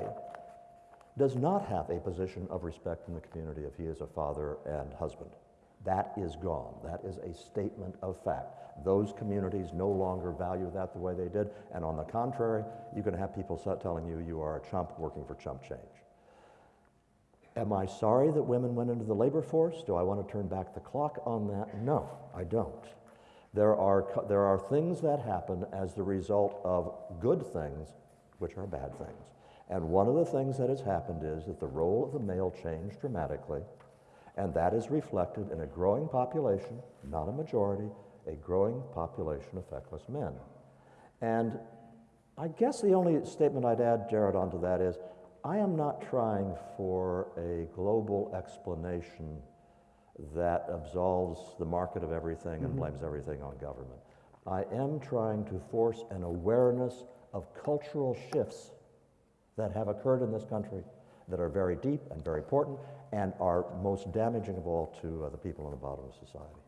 does not have a position of respect in the community if he is a father and husband. That is gone. That is a statement of fact. Those communities no longer value that the way they did, and on the contrary, you can have people telling you you are a chump working for chump change. Am I sorry that women went into the labor force? Do I want to turn back the clock on that? No, I don't. There are, there are things that happen as the result of good things, which are bad things. And one of the things that has happened is that the role of the male changed dramatically, and that is reflected in a growing population, not a majority, a growing population of feckless men. And I guess the only statement I'd add, Jared, onto that is I am not trying for a global explanation that absolves the market of everything and blames everything on government. I am trying to force an awareness of cultural shifts that have occurred in this country that are very deep and very important and are most damaging of all to uh, the people on the bottom of society.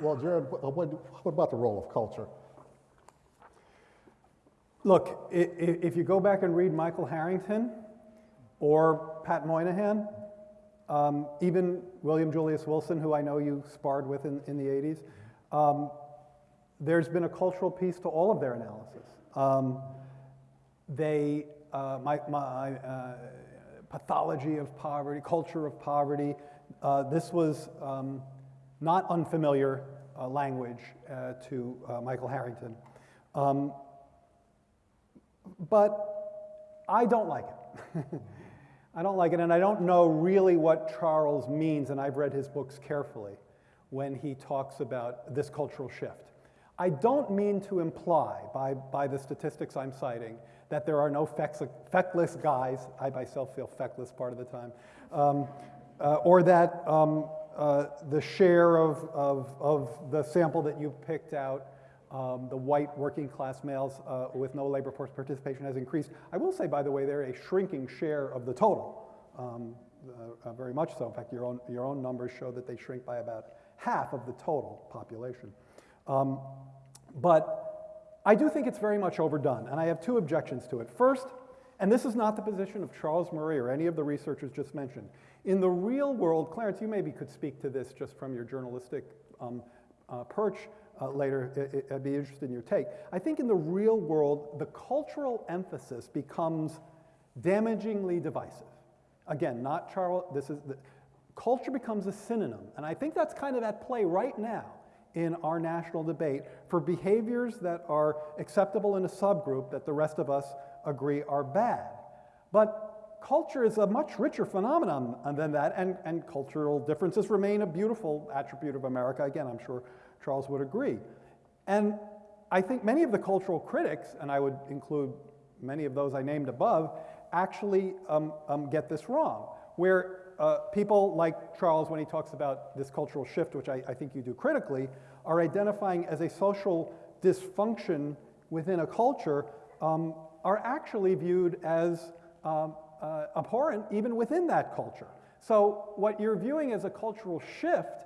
Well, Jared, what, about the role of culture? Look, if you go back and read Michael Harrington or Pat Moynihan, um, even William Julius Wilson, who I know you sparred with in, in the 80s, um, there's been a cultural piece to all of their analysis. Um, they, uh, my, my uh, pathology of poverty, culture of poverty, uh, this was um, not unfamiliar uh, language uh, to uh, Michael Harrington. Um, but I don't like it. I don't like it, and I don't know really what Charles means, and I've read his books carefully when he talks about this cultural shift. I don't mean to imply by, by the statistics I'm citing that there are no feckless guys, I myself feel feckless part of the time, um, uh, or that um, uh, the share of, of, of the sample that you picked out um, the white working class males uh, with no labor force participation has increased. I will say, by the way, they're a shrinking share of the total, um, uh, uh, very much so. In fact, your own, your own numbers show that they shrink by about half of the total population. Um, but I do think it's very much overdone, and I have two objections to it. First, and this is not the position of Charles Murray or any of the researchers just mentioned. In the real world, Clarence, you maybe could speak to this just from your journalistic um, uh, perch uh, later. I- I- I'd be interested in your take. I think in the real world, the cultural emphasis becomes damagingly divisive. Again, not Charles, this is, the, culture becomes a synonym, and I think that's kind of at play right now in our national debate for behaviors that are acceptable in a subgroup that the rest of us agree are bad. But culture is a much richer phenomenon than that, and, and cultural differences remain a beautiful attribute of America. Again, I'm sure Charles would agree. And I think many of the cultural critics, and I would include many of those I named above, actually um, um, get this wrong, where uh, people like Charles, when he talks about this cultural shift, which I, I think you do critically, are identifying as a social dysfunction within a culture, um, are actually viewed as um, uh, abhorrent even within that culture. So what you're viewing as a cultural shift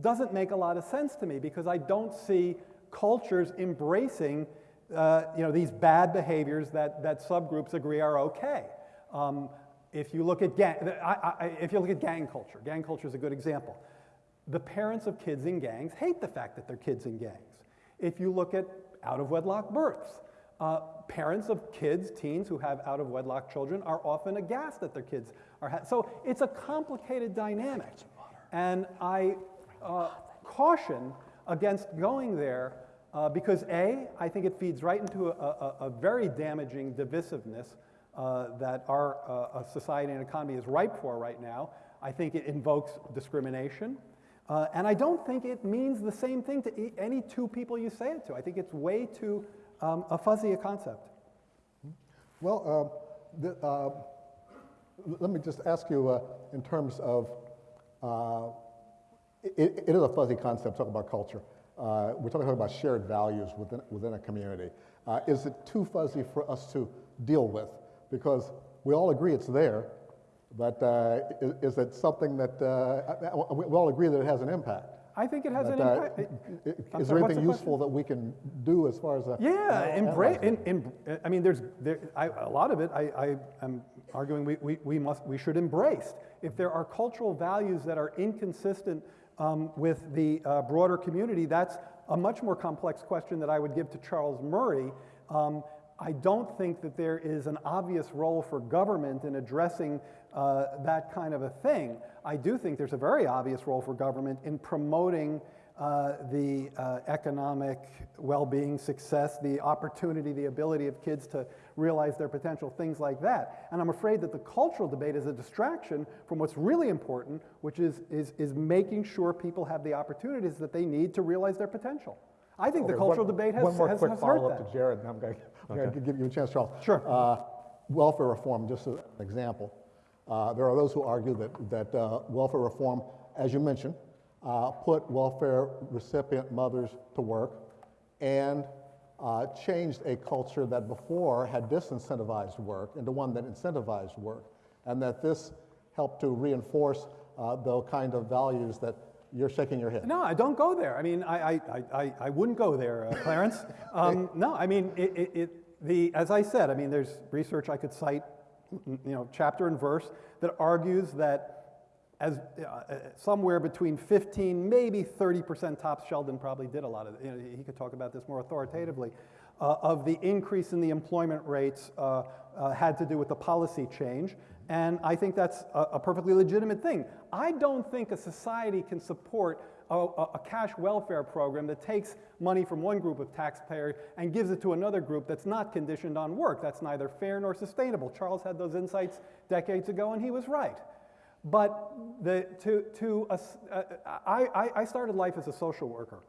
doesn't make a lot of sense to me because I don't see cultures embracing uh, you know, these bad behaviors that, that subgroups agree are okay. Um, if you look at gang, I, I, if you look at gang culture, gang culture is a good example. The parents of kids in gangs hate the fact that they're kids in gangs. If you look at out of wedlock births, uh, parents of kids, teens who have out of wedlock children are often aghast that their kids are. So it's a complicated dynamic. And I uh, caution against going there uh, because A, I think it feeds right into a, a, a very damaging divisiveness uh, that our uh, society and economy is ripe for right now. I think it invokes discrimination. Uh, and I don't think it means the same thing to any two people you say it to. I think it's way too um, a fuzzy a concept. Well, uh, the, let me just ask you in terms of, it, it is a fuzzy concept, talk about culture. uh, we're talking about shared values within, within a community. Uh, is it too fuzzy for us to deal with? Because we all agree it's there, but uh, is, is it something that, uh, we we all agree that it has an impact? I think it has But, an uh, impact. Is sorry, there anything the useful that we can do as far as a? Yeah, uh, embrace. In, in, I mean, there's there, I, a lot of it. I, I am arguing we, we, we must we should embrace. If there are cultural values that are inconsistent um, with the uh, broader community, that's a much more complex question that I would give to Charles Murray. Um, I don't think that there is an obvious role for government in addressing uh, that kind of a thing. I do think there's a very obvious role for government in promoting uh, the uh, economic well-being, success, the opportunity, the ability of kids to realize their potential, things like that. And I'm afraid that the cultural debate is a distraction from what's really important, which is, is, is making sure people have the opportunities that they need to realize their potential. I think the cultural one- debate has, One more has, quick has follow-up to Jared, and I'm going to give you a chance, Charles. Sure. Uh, Welfare reform, just as an example. Uh, There are those who argue that, that uh, welfare reform, as you mentioned, uh, put welfare recipient mothers to work and uh, changed a culture that before had disincentivized work into one that incentivized work, and that this helped to reinforce uh, the kind of values that you're shaking your head. No, I don't go there. I mean, I, I, I- I, I wouldn't go there, uh, Clarence. Um, no, I mean, it, it, it, the, as I said, I mean, there's research I could cite, you know, chapter and verse that argues that as uh, uh, somewhere between 15, maybe 30% tops, Sheldon probably did a lot of, you know, he could talk about this more authoritatively, uh, of the increase in the employment rates uh, uh, had to do with the policy change. And I think that's a, a perfectly legitimate thing. I don't think a society can support a, a, a cash welfare program that takes money from one group of taxpayers and gives it to another group that's not conditioned on work. That's neither fair nor sustainable. Charles had those insights decades ago, and he was right. But the, to, to, us- uh, I, I- started life as a social worker,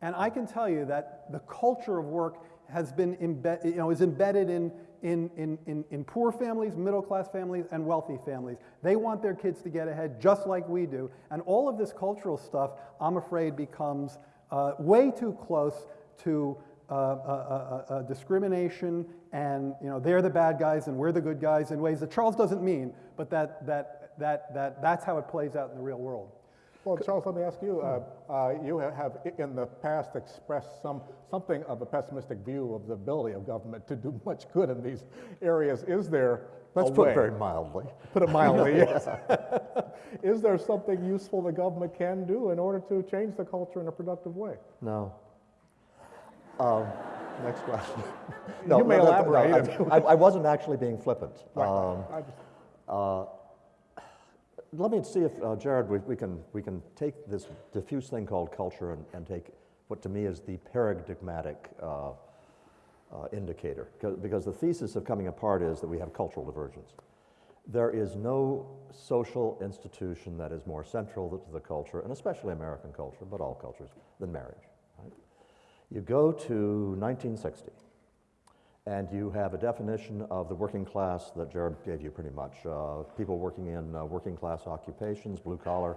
and I can tell you that the culture of work has been you know, is embedded in, in, in, in, in poor families, middle class families, and wealthy families. They want their kids to get ahead just like we do. And all of this cultural stuff, I'm afraid, becomes uh, way too close to uh, uh, uh, uh, discrimination and you know they're the bad guys and we're the good guys in ways that Charles doesn't mean, but that, that, that, that, that's how it plays out in the real world. Well, Charles, let me ask you, uh, uh, you have in the past expressed some, something of a pessimistic view of the ability of government to do much good in these areas. Is there Let's a put way? it very mildly. Put it mildly, yes. Is there something useful the government can do in order to change the culture in a productive way? No. Um, Next question. no, You may no, no, elaborate. no, I, I wasn't actually being flippant. Um, I just- Let me see if, uh, Jared, we, we can, we can take this diffuse thing called culture and, and take what to me is the paradigmatic uh, uh, indicator. 'Cause- Because the thesis of coming apart is that we have cultural divergence. There is no social institution that is more central to the culture, and especially American culture, but all cultures, than marriage. right? You go to 1960, and you have a definition of the working class that Jared gave you pretty much. Uh, people working in uh, working class occupations, blue collar,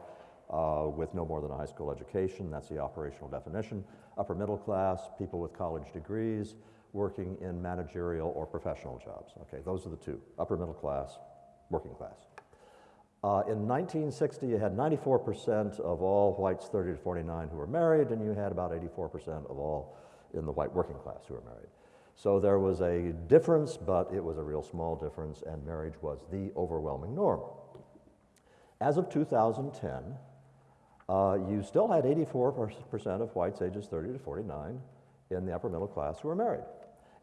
uh, with no more than a high school education. That's the operational definition. Upper middle class, people with college degrees, working in managerial or professional jobs. Okay, those are the two upper middle class, working class. Uh, in 1960, you had 94% of all whites 30 to 49 who were married, and you had about 84% of all in the white working class who were married. So there was a difference, but it was a real small difference, and marriage was the overwhelming norm. As of 2010, uh, you still had 84% of whites ages 30 to 49 in the upper middle class who were married.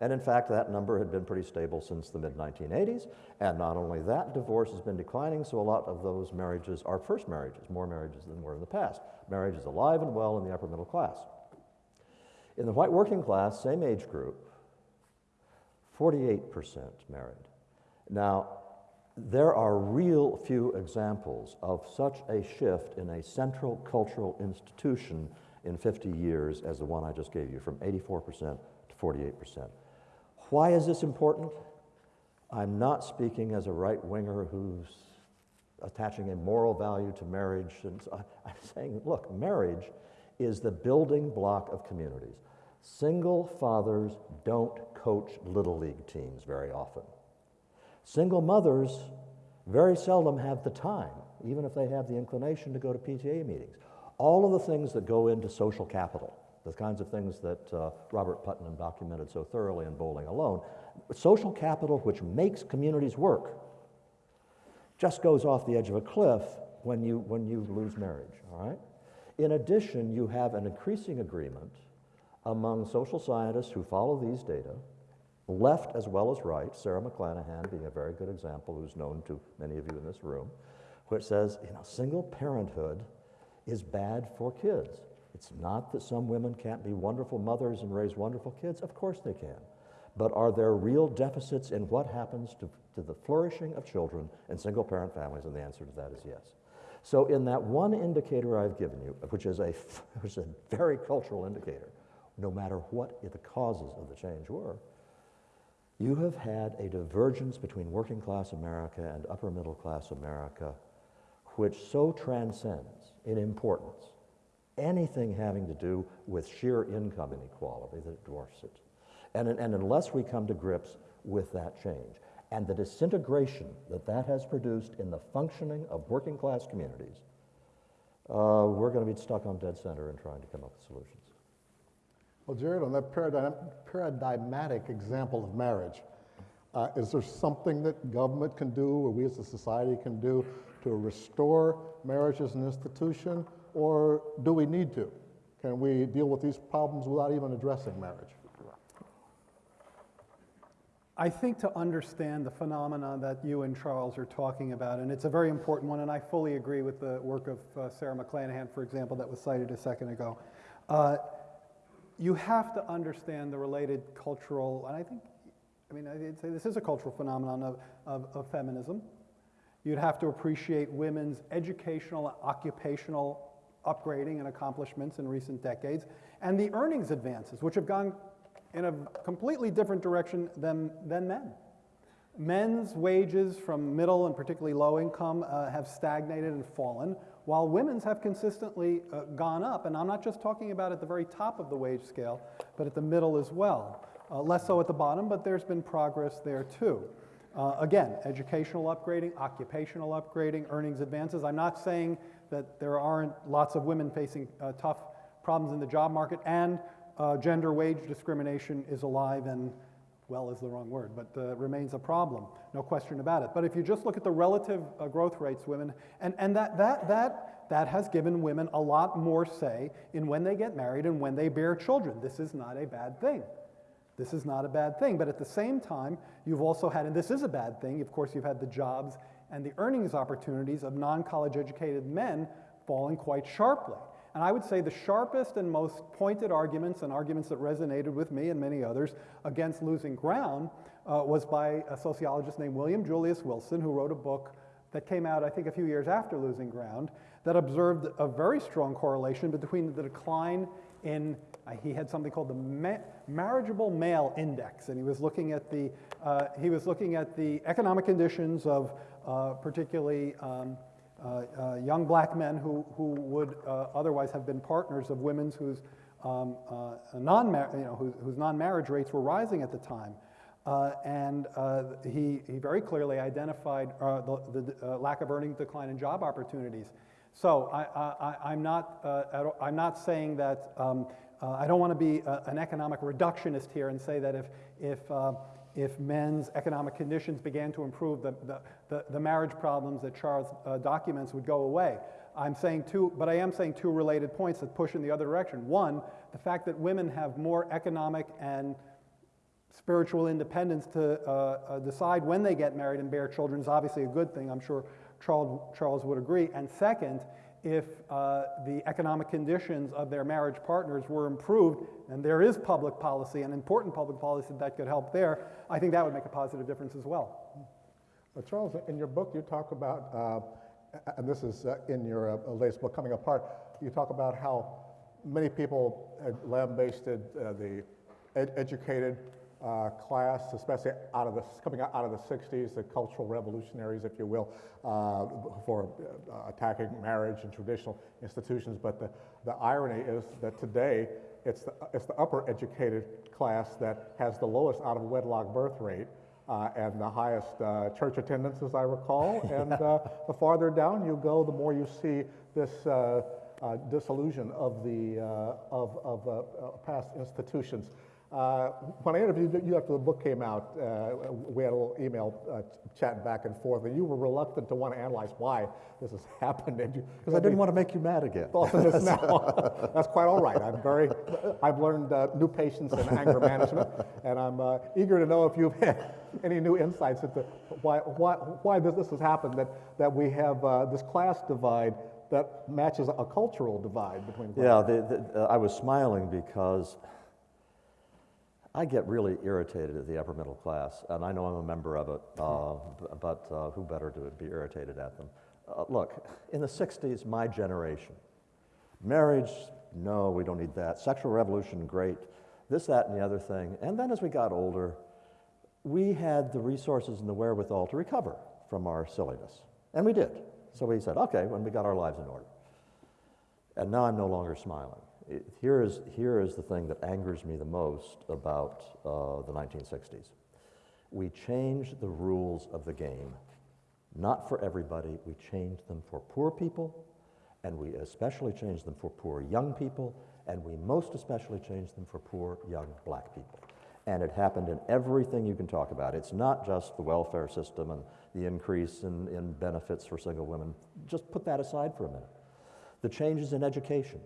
And in fact, that number had been pretty stable since the mid 1980s. And not only that, divorce has been declining, so a lot of those marriages are first marriages, more marriages than were in the past. Marriage is alive and well in the upper middle class. In the white working class, same age group, 48% married. Now, there are real few examples of such a shift in a central cultural institution in 50 years as the one I just gave you, from 84% to 48%. Why is this important? I'm not speaking as a right winger who's attaching a moral value to marriage. And I- I'm saying, look, marriage is the building block of communities. Single fathers don't coach Little League teams very often. Single mothers very seldom have the time, even if they have the inclination to go to PTA meetings. All of the things that go into social capital, the kinds of things that uh, Robert Putnam documented so thoroughly in Bowling Alone, social capital which makes communities work just goes off the edge of a cliff when you, when you lose marriage, all right? In addition, you have an increasing agreement among social scientists who follow these data, left as well as right, Sara McLanahan being a very good example, who's known to many of you in this room, which says, you know, single parenthood is bad for kids. It's not that some women can't be wonderful mothers and raise wonderful kids, of course they can. But are there real deficits in what happens to, to the flourishing of children in single parent families? And the answer to that is yes. So, in that one indicator I've given you, which is a, which is a very cultural indicator, no matter what the causes of the change were, you have had a divergence between working class America and upper middle class America, which so transcends in importance anything having to do with sheer income inequality that it dwarfs it. And, and unless we come to grips with that change and the disintegration that that has produced in the functioning of working class communities, uh, we're going to be stuck on dead center in trying to come up with solutions. Well, Jared, on that paradigm, paradigmatic example of marriage, uh, is there something that government can do or we as a society can do to restore marriage as an institution, or do we need to? Can we deal with these problems without even addressing marriage? I think to understand the phenomena that you and Charles are talking about, and it's a very important one, and I fully agree with the work of uh, Sara McLanahan, for example, that was cited a second ago. Uh, you have to understand the related cultural, and I think, I mean, I'd say this is a cultural phenomenon of, of, of feminism. You'd have to appreciate women's educational, occupational upgrading and accomplishments in recent decades, and the earnings advances, which have gone in a completely different direction than, than men. Men's wages from middle and particularly low income uh, have stagnated and fallen, while women's have consistently uh, gone up. And I'm not just talking about at the very top of the wage scale, but at the middle as well. Uh, less so at the bottom, but there's been progress there too. Uh, again, educational upgrading, occupational upgrading, earnings advances. I'm not saying that there aren't lots of women facing uh, tough problems in the job market, and uh, gender wage discrimination is alive and, well, is the wrong word, but uh, remains a problem, no question about it. But if you just look at the relative uh, growth rates, women, and, and that, that, that, that has given women a lot more say in when they get married and when they bear children. This is not a bad thing. This is not a bad thing. But at the same time, you've also had, and this is a bad thing, of course, you've had the jobs and the earnings opportunities of non college educated men falling quite sharply. And I would say the sharpest and most pointed arguments, and arguments that resonated with me and many others against losing ground, uh, was by a sociologist named William Julius Wilson, who wrote a book that came out, I think, a few years after losing ground, that observed a very strong correlation between the decline in, uh, he had something called the ma marriageable male index, and he was looking at the, uh, he was looking at the economic conditions of uh, particularly um, young black men who, who would uh, otherwise have been partners of women's whose, um, non you know, whose, whose non-marriage rates were rising at the time. Uh, and uh, he, he very clearly identified uh, the, the lack of earning decline in job opportunities. So I, am not, I'm not saying that, um, I don't want to be a, an economic reductionist here and say that if, if if men's economic conditions began to improve, the, the, the, the marriage problems that Charles uh, documents would go away. I'm saying two, but I am saying two related points that push in the other direction. One, the fact that women have more economic and spiritual independence to uh, uh, decide when they get married and bear children is obviously a good thing. I'm sure Charles, Charles would agree. And second, if uh, the economic conditions of their marriage partners were improved, and there is public policy, an important public policy that could help there, I think that would make a positive difference as well. Charles, in your book, you talk about, uh, and this is uh, in your uh, latest book, Coming Apart, you talk about how many people had lambasted uh, the ed educated uh, class, especially out of the, coming out of the 60s, the cultural revolutionaries, if you will, uh, for uh, attacking marriage and traditional institutions. But the, the irony is that today it's the, it's the upper educated class that has the lowest out of wedlock birth rate. Uh, and the highest uh, church attendance, as I recall. And uh, the farther down you go, the more you see this uh, uh, disillusion of the uh, of, of uh, uh, past institutions. Uh, when I interviewed you after the book came out, uh, we had a little email uh, chat back and forth, and you were reluctant to want to analyze why this has happened. Because I didn't want to make you mad again. thought of this now. That's quite all right. I'm very, I've learned uh, new patience and anger management, and I'm uh, eager to know if you've had any new insights into why, why, why this, this has happened, that, that we have uh, this class divide that matches a cultural divide between Yeah, the, the, uh, I was smiling because I get really irritated at the upper middle class, and I know I'm a member of it, uh, but uh, who better to be irritated at them? Uh, look, in the 60s, my generation, marriage, no, we don't need that. Sexual revolution, great. This, that, and the other thing. And then as we got older, we had the resources and the wherewithal to recover from our silliness. And we did. So we said, okay, when we got our lives in order. And now I'm no longer smiling. It- here, is, here is the thing that angers me the most about uh, the 1960s. We changed the rules of the game. Not for everybody, we changed them for poor people, and we especially changed them for poor young people, and we most especially changed them for poor young black people. And it happened in everything you can talk about. It's not just the welfare system and the increase in, in benefits for single women. Just put that aside for a minute. The changes in education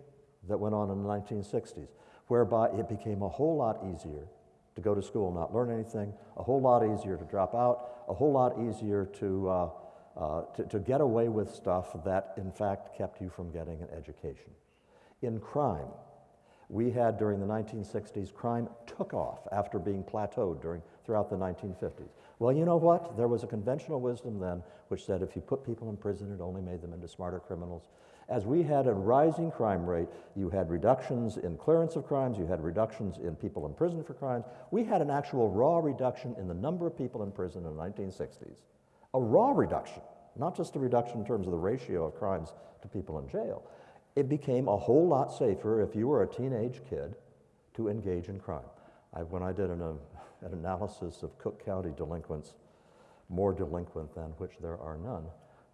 that went on in the 1960s, whereby it became a whole lot easier to go to school not learn anything, a whole lot easier to drop out, a whole lot easier to, uh, uh, to, to get away with stuff that, in fact, kept you from getting an education. In crime, we had during the 1960s, crime took off after being plateaued during, throughout the 1950s. Well, you know what? There was a conventional wisdom then which said if you put people in prison, it only made them into smarter criminals. As we had a rising crime rate, you had reductions in clearance of crimes, you had reductions in people in prison for crimes. We had an actual raw reduction in the number of people in prison in the 1960s. A raw reduction, not just a reduction in terms of the ratio of crimes to people in jail. It became a whole lot safer if you were a teenage kid to engage in crime. I, when I did an, uh, an analysis of Cook County delinquents, more delinquent than which there are none,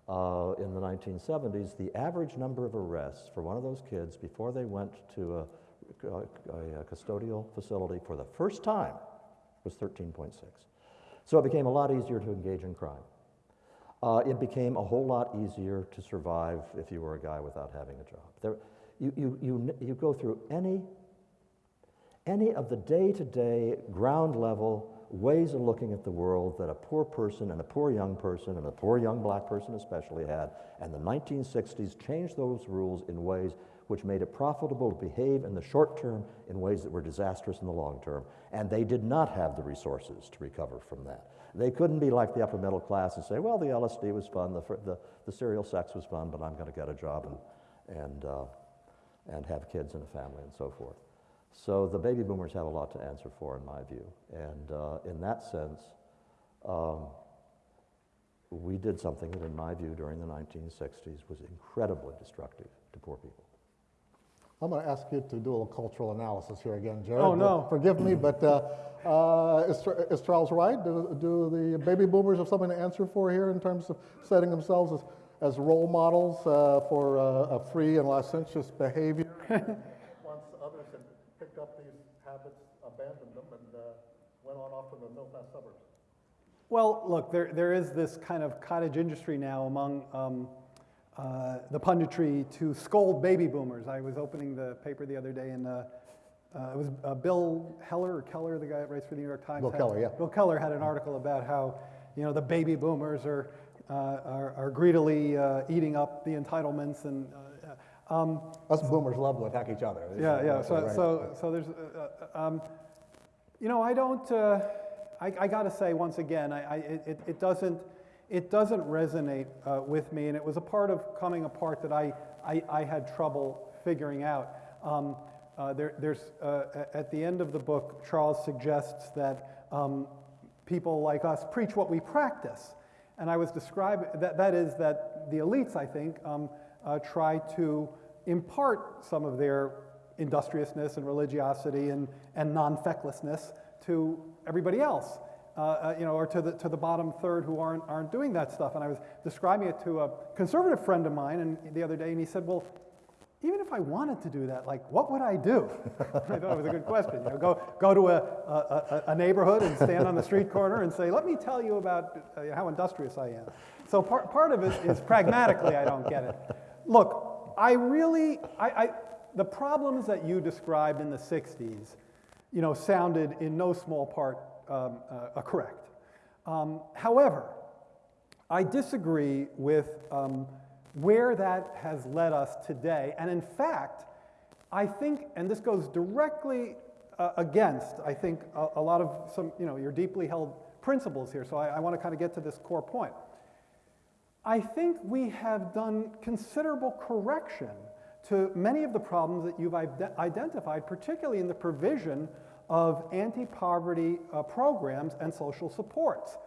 uh, in the 1970s, the average number of arrests for one of those kids before they went to a, a, a custodial facility for the first time was 13.6. So it became a lot easier to engage in crime. Uh, it became a whole lot easier to survive if you were a guy without having a job. There, you, you, you, you go through any, any of the day to day, ground level ways of looking at the world that a poor person and a poor young person and a poor young black person especially had. And the 1960s changed those rules in ways which made it profitable to behave in the short term in ways that were disastrous in the long term. And they did not have the resources to recover from that. They couldn't be like the upper middle class and say, well, the LSD was fun, the, the, the serial sex was fun, but I'm going to get a job and, and, uh, and have kids and a family and so forth. So the baby boomers have a lot to answer for, in my view. And uh, in that sense, um, we did something that, in my view, during the 1960s was incredibly destructive to poor people. I'm going to ask you to do a little cultural analysis here again, Jared. Oh, no. Forgive me, but uh, uh, is, is Charles right? Do, do the baby boomers have something to answer for here in terms of setting themselves as, as role models uh, for uh, a free and licentious behavior? Once others had picked up these habits, abandoned them, and uh, went on off to the middle-class suburbs. Well, look, there, there is this kind of cottage industry now among um, uh, the punditry to scold baby boomers. I was opening the paper the other day, and uh, uh, it was uh, Bill Heller or Keller, the guy that writes for the New York Times. Bill had- Keller, yeah. Bill Keller had an article about how you know the baby boomers are uh, are, are greedily uh, eating up the entitlements and. Um, Us boomers love to attack each other. yeah, yeah. So, right. so, so there's, uh, uh, um, you know, I don't. Uh, I, I got to say once again, I, I, it, it doesn't, it doesn't resonate uh, with me, and it was a part of coming apart that I, I, I had trouble figuring out. Um, uh, there, there's, uh, at the end of the book, Charles suggests that um, people like us preach what we practice. And I was describing, that, that is that the elites, I think, um, uh, try to impart some of their industriousness and religiosity and, and non-fecklessness to everybody else. Uh, uh, you know, or to the, to the bottom third who aren't, aren't doing that stuff. And I was describing it to a conservative friend of mine and the other day, and he said, well, even if I wanted to do that, like, what would I do? I thought it was a good question. You know, go, go to a, a, a- neighborhood and stand on the street corner and say, let me tell you about uh, how industrious I am. So part, part of it is pragmatically, I don't get it. Look, I really, I, I, the problems that you described in the 60s, you know, sounded in no small part um, uh, correct. Um, however, I disagree with um, where that has led us today. And in fact, I think, and this goes directly uh, against, I think, a, a lot of some, you know, your deeply held principles here. So I, I want to kind of get to this core point. I think we have done considerable correction to many of the problems that you've identified, particularly in the provision of anti-poverty uh, programs and social supports.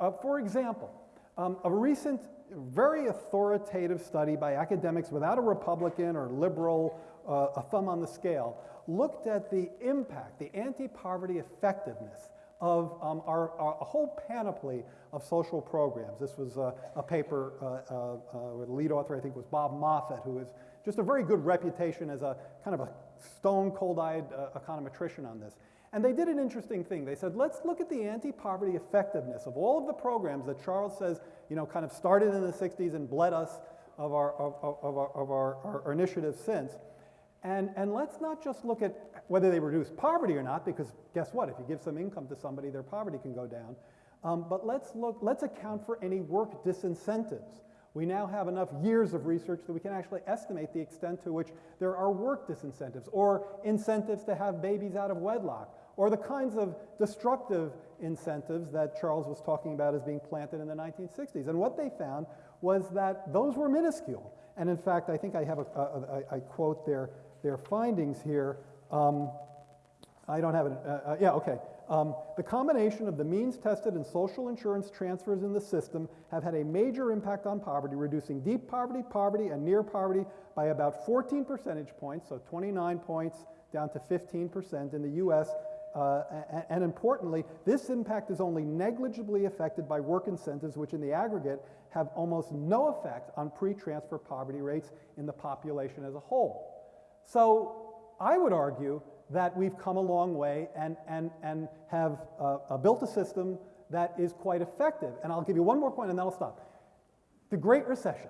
Uh, for example, um, a recent very authoritative study by academics without a Republican or liberal uh, a thumb on the scale looked at the impact, the anti-poverty effectiveness of um, our, our, a whole panoply of social programs. This was uh, a paper uh, uh, uh, the lead author, I think, was Bob Moffitt, who has just a very good reputation as a kind of a stone cold-eyed uh, econometrician on this. And they did an interesting thing. They said, let's look at the anti-poverty effectiveness of all of the programs that Charles says, you know, kind of started in the 60s and bled us of our, of, of our, of our, our initiatives since. And, and let's not just look at whether they reduce poverty or not, because guess what? If you give some income to somebody, their poverty can go down. Um, but let's look, let's account for any work disincentives. We now have enough years of research that we can actually estimate the extent to which there are work disincentives or incentives to have babies out of wedlock or the kinds of destructive incentives that Charles was talking about as being planted in the 1960s. And what they found was that those were minuscule. And in fact, I think I have a, a, a I quote their, their findings here. Um, I don't have it. Uh, uh, yeah, okay. Um, the combination of the means tested and social insurance transfers in the system have had a major impact on poverty, reducing deep poverty, poverty, and near poverty by about 14 percentage points, so 29 points down to 15% in the US uh, and, and importantly, this impact is only negligibly affected by work incentives, which in the aggregate have almost no effect on pre-transfer poverty rates in the population as a whole. So I would argue that we've come a long way and, and, and have uh, uh, built a system that is quite effective. And I'll give you one more point and then I'll stop. The Great Recession.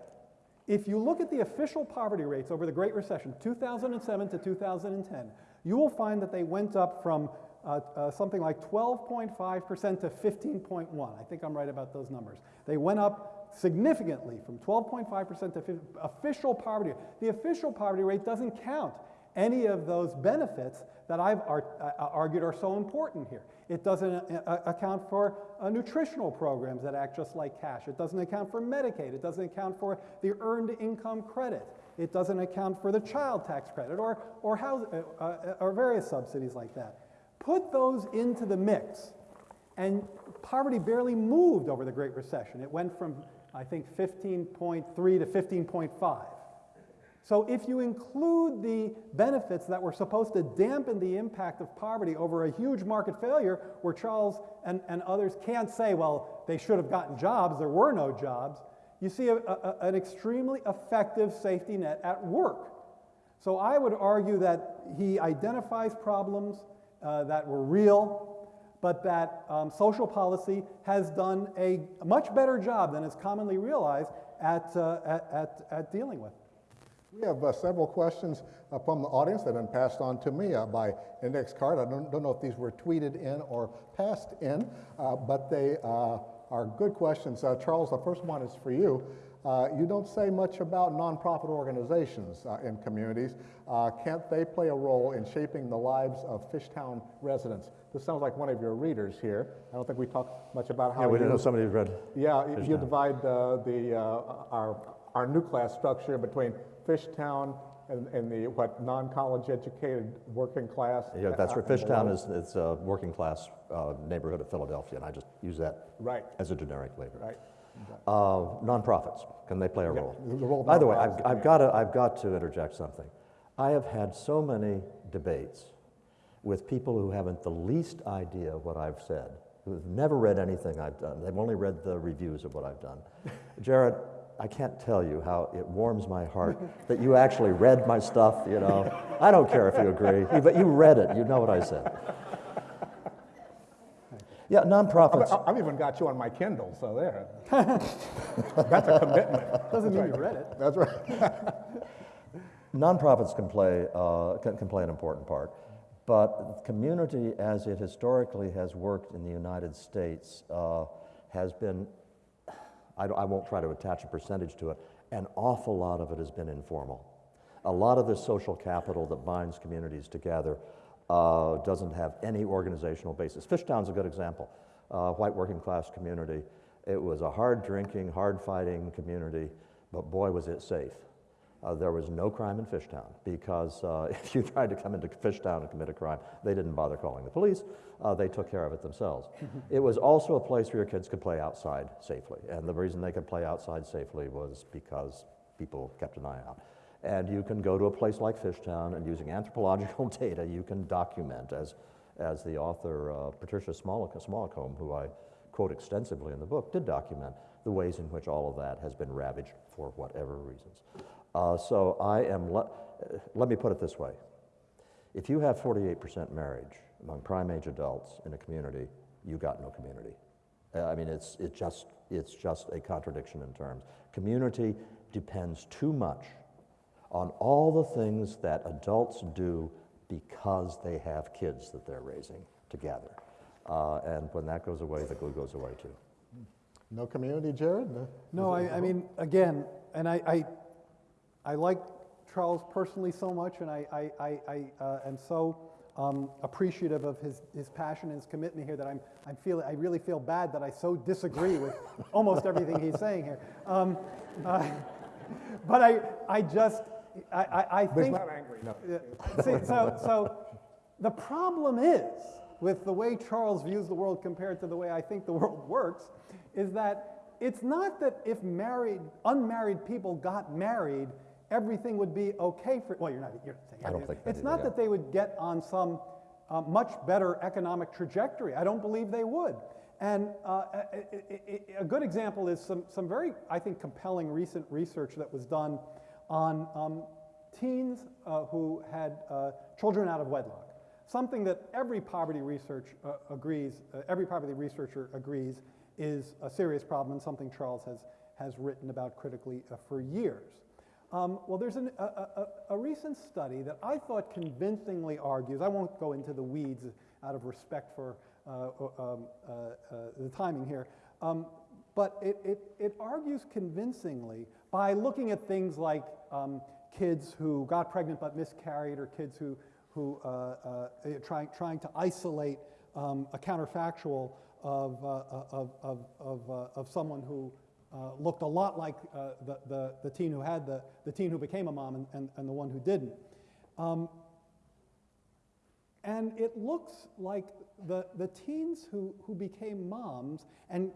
If you look at the official poverty rates over the Great Recession, 2007 to 2010, you will find that they went up from uh, uh, something like 12.5% to 15.1. I think I'm right about those numbers. They went up significantly from 12.5% to official poverty. The official poverty rate doesn't count any of those benefits that I've ar uh, argued are so important here. It doesn't uh, uh, account for uh, nutritional programs that act just like cash. It doesn't account for Medicaid. It doesn't account for the earned income credit. It doesn't account for the child tax credit or, or, house, uh, or various subsidies like that. Put those into the mix, and poverty barely moved over the Great Recession. It went from, I think, 15.3 to 15.5. So if you include the benefits that were supposed to dampen the impact of poverty over a huge market failure, where Charles and, and others can't say, well, they should have gotten jobs, there were no jobs, you see a, a, an extremely effective safety net at work. So I would argue that he identifies problems, uh, that were real, but that um, social policy has done a much better job than is commonly realized at, uh, at, at, at, dealing with. We have uh, several questions uh, from the audience that have been passed on to me uh, by index card. I don't, don't, know if these were tweeted in or passed in, uh, but they are good questions. Charles, the first one is for you. Uh, you don't say much about nonprofit organizations uh, in communities. Uh, can't they play a role in shaping the lives of Fishtown residents? This sounds like one of your readers here. I don't think we talk much about how yeah, we didn't know somebody read. Yeah, Fishtown. you divide uh, the uh, our our new class structure between Fishtown and, in the, what, non-college educated working class? Yeah, that's uh, where Fishtown is, it's a working class uh, neighborhood of Philadelphia, and I just use that Right, as a generic label. right. Uh, nonprofits, can they play a Yeah, role? the role of By the way, I've, I've yeah. got to, I've got to interject something. I have had so many debates with people who haven't the least idea what I've said, who've never read anything I've done. They've only read the reviews of what I've done. Jared, I can't tell you how it warms my heart that you actually read my stuff, you know. I don't care if you agree, but you read it, you know what I said. Yeah, nonprofits. I've, I've even got you on my Kindle, so there. That's a commitment. Doesn't mean you read it. That's right. Nonprofits can play, uh, can, can play an important part, but community as it historically has worked in the United States uh, has been, I, I won't try to attach a percentage to it, an awful lot of it has been informal. A lot of the social capital that binds communities together uh, doesn't have any organizational basis. Fishtown's a good example. Uh, white working class community. It was a hard drinking, hard fighting community, but boy was it safe. Uh, there was no crime in Fishtown because uh, if you tried to come into Fishtown and commit a crime, they didn't bother calling the police. Uh, they took care of it themselves. it was also a place where your kids could play outside safely. And the reason they could play outside safely was because people kept an eye out. And you can go to a place like Fishtown and using anthropological data, you can document, as, as the author uh, Patricia Smollicombe, who I quote extensively in the book, did document the ways in which all of that has been ravaged for whatever reasons. Uh, so I am, le- uh, let me put it this way. If you have 48% marriage among prime age adults in a community, you got no community. Uh, I mean, it's, it just, it's just a contradiction in terms. Community depends too much on all the things that adults do because they have kids that they're raising together. Uh, and when that goes away, the glue goes away too. No community, Jared? No? No, I, I mean, again, and I, I, I like Charles personally so much, and I, I, I, I uh, am so um, appreciative of his, his passion and his commitment here that I'm, I'm feel, I really feel bad that I so disagree with almost everything he's saying here. Um, uh, but I, I just, I, I, I think. not angry, no. Yeah. See, so, so the problem is with the way Charles views the world compared to the way I think the world works, is that it's not that if married, unmarried people got married, everything would be okay for. Well, you're not. You're not saying I don't think it's either, not yeah. that they would get on some uh, much better economic trajectory. I don't believe they would. And uh, a, a- a- a good example is some, some very, I think, compelling recent research that was done on um, teens uh, who had uh, children out of wedlock. Something that every poverty research uh, agrees, uh, every poverty researcher agrees is a serious problem and something Charles has, has written about critically uh, for years. Um, well, there's an, a, a, a recent study that I thought convincingly argues, I won't go into the weeds out of respect for uh, um, uh, uh, the timing here, um, but it, it, it argues convincingly by looking at things like um, kids who got pregnant but miscarried or kids who, who uh, uh, trying, trying to isolate um, a counterfactual of, uh, of, of, of, of someone who uh, looked a lot like uh, the, the, the teen who had the, the teen who became a mom and, and, and the one who didn't. Um, and it looks like the, the teens who, who became moms and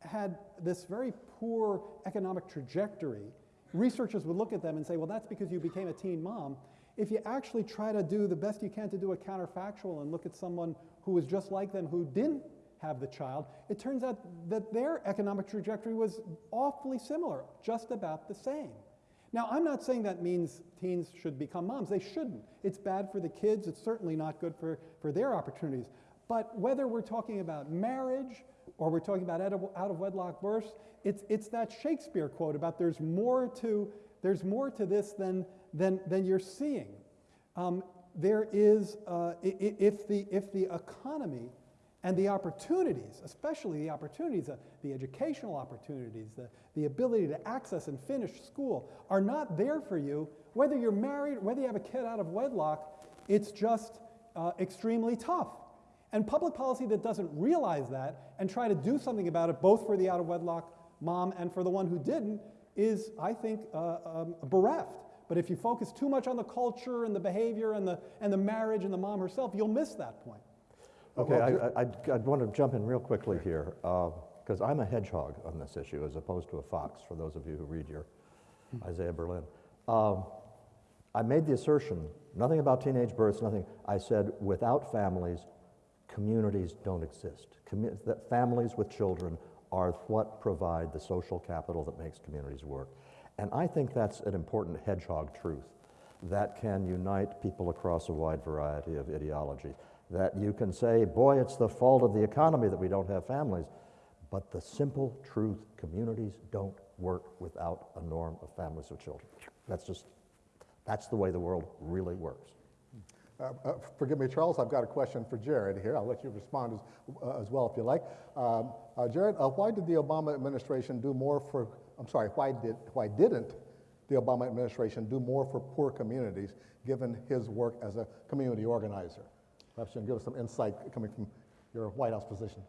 had this very poor economic trajectory, researchers would look at them and say, well, that's because you became a teen mom. If you actually try to do the best you can to do a counterfactual and look at someone who was just like them who didn't have the child, it turns out that their economic trajectory was awfully similar, just about the same. Now, I'm not saying that means teens should become moms. They shouldn't. It's bad for the kids. It's certainly not good for, for their opportunities. But whether we're talking about marriage or we're talking about out of, wedlock births, it's, it's that Shakespeare quote about there's more to, there's more to this than, than, than you're seeing. Um, there is, uh, if, the, if the economy and the opportunities, especially the opportunities, uh, the educational opportunities, the, the ability to access and finish school are not there for you, whether you're married, whether you have a kid out of wedlock, it's just uh, extremely tough. And public policy that doesn't realize that and try to do something about it, both for the out of wedlock mom and for the one who didn't, is, I think, uh, um, bereft. But if you focus too much on the culture and the behavior and the, and the marriage and the mom herself, you'll miss that point. Okay, I, I, I'd, I'd want to jump in real quickly here, because I'm a hedgehog on this issue as opposed to a fox, for those of you who read your Isaiah Berlin. Um, I made the assertion, nothing about teenage births, nothing. I said, without families, communities don't exist. That families with children are what provide the social capital that makes communities work. And I think that's an important hedgehog truth that can unite people across a wide variety of ideology. That you can say, boy, it's the fault of the economy that we don't have families. But the simple truth communities don't work without a norm of families with children. That's just, that's the way the world really works. Uh, uh, Forgive me, Charles, I've got a question for Jared here. I'll let you respond as, uh, as well if you like. Um, uh, Jared, uh, why did the Obama administration do more for, I'm sorry, why, did, why didn't the Obama administration do more for poor communities given his work as a community organizer? Perhaps you can give us some insight coming from your White House position.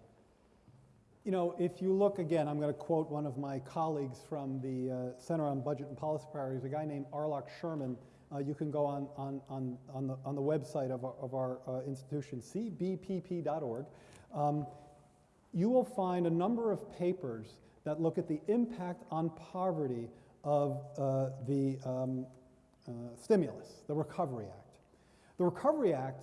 You know, if you look again, I'm going to quote one of my colleagues from the uh, Center on Budget and Policy Priorities, a guy named Arloc Sherman. Uh, you can go on, on, on, on, the, on the website of our, of our uh, institution, cbpp.org. Um, you will find a number of papers that look at the impact on poverty of uh, the um, uh, stimulus, the Recovery Act. The Recovery Act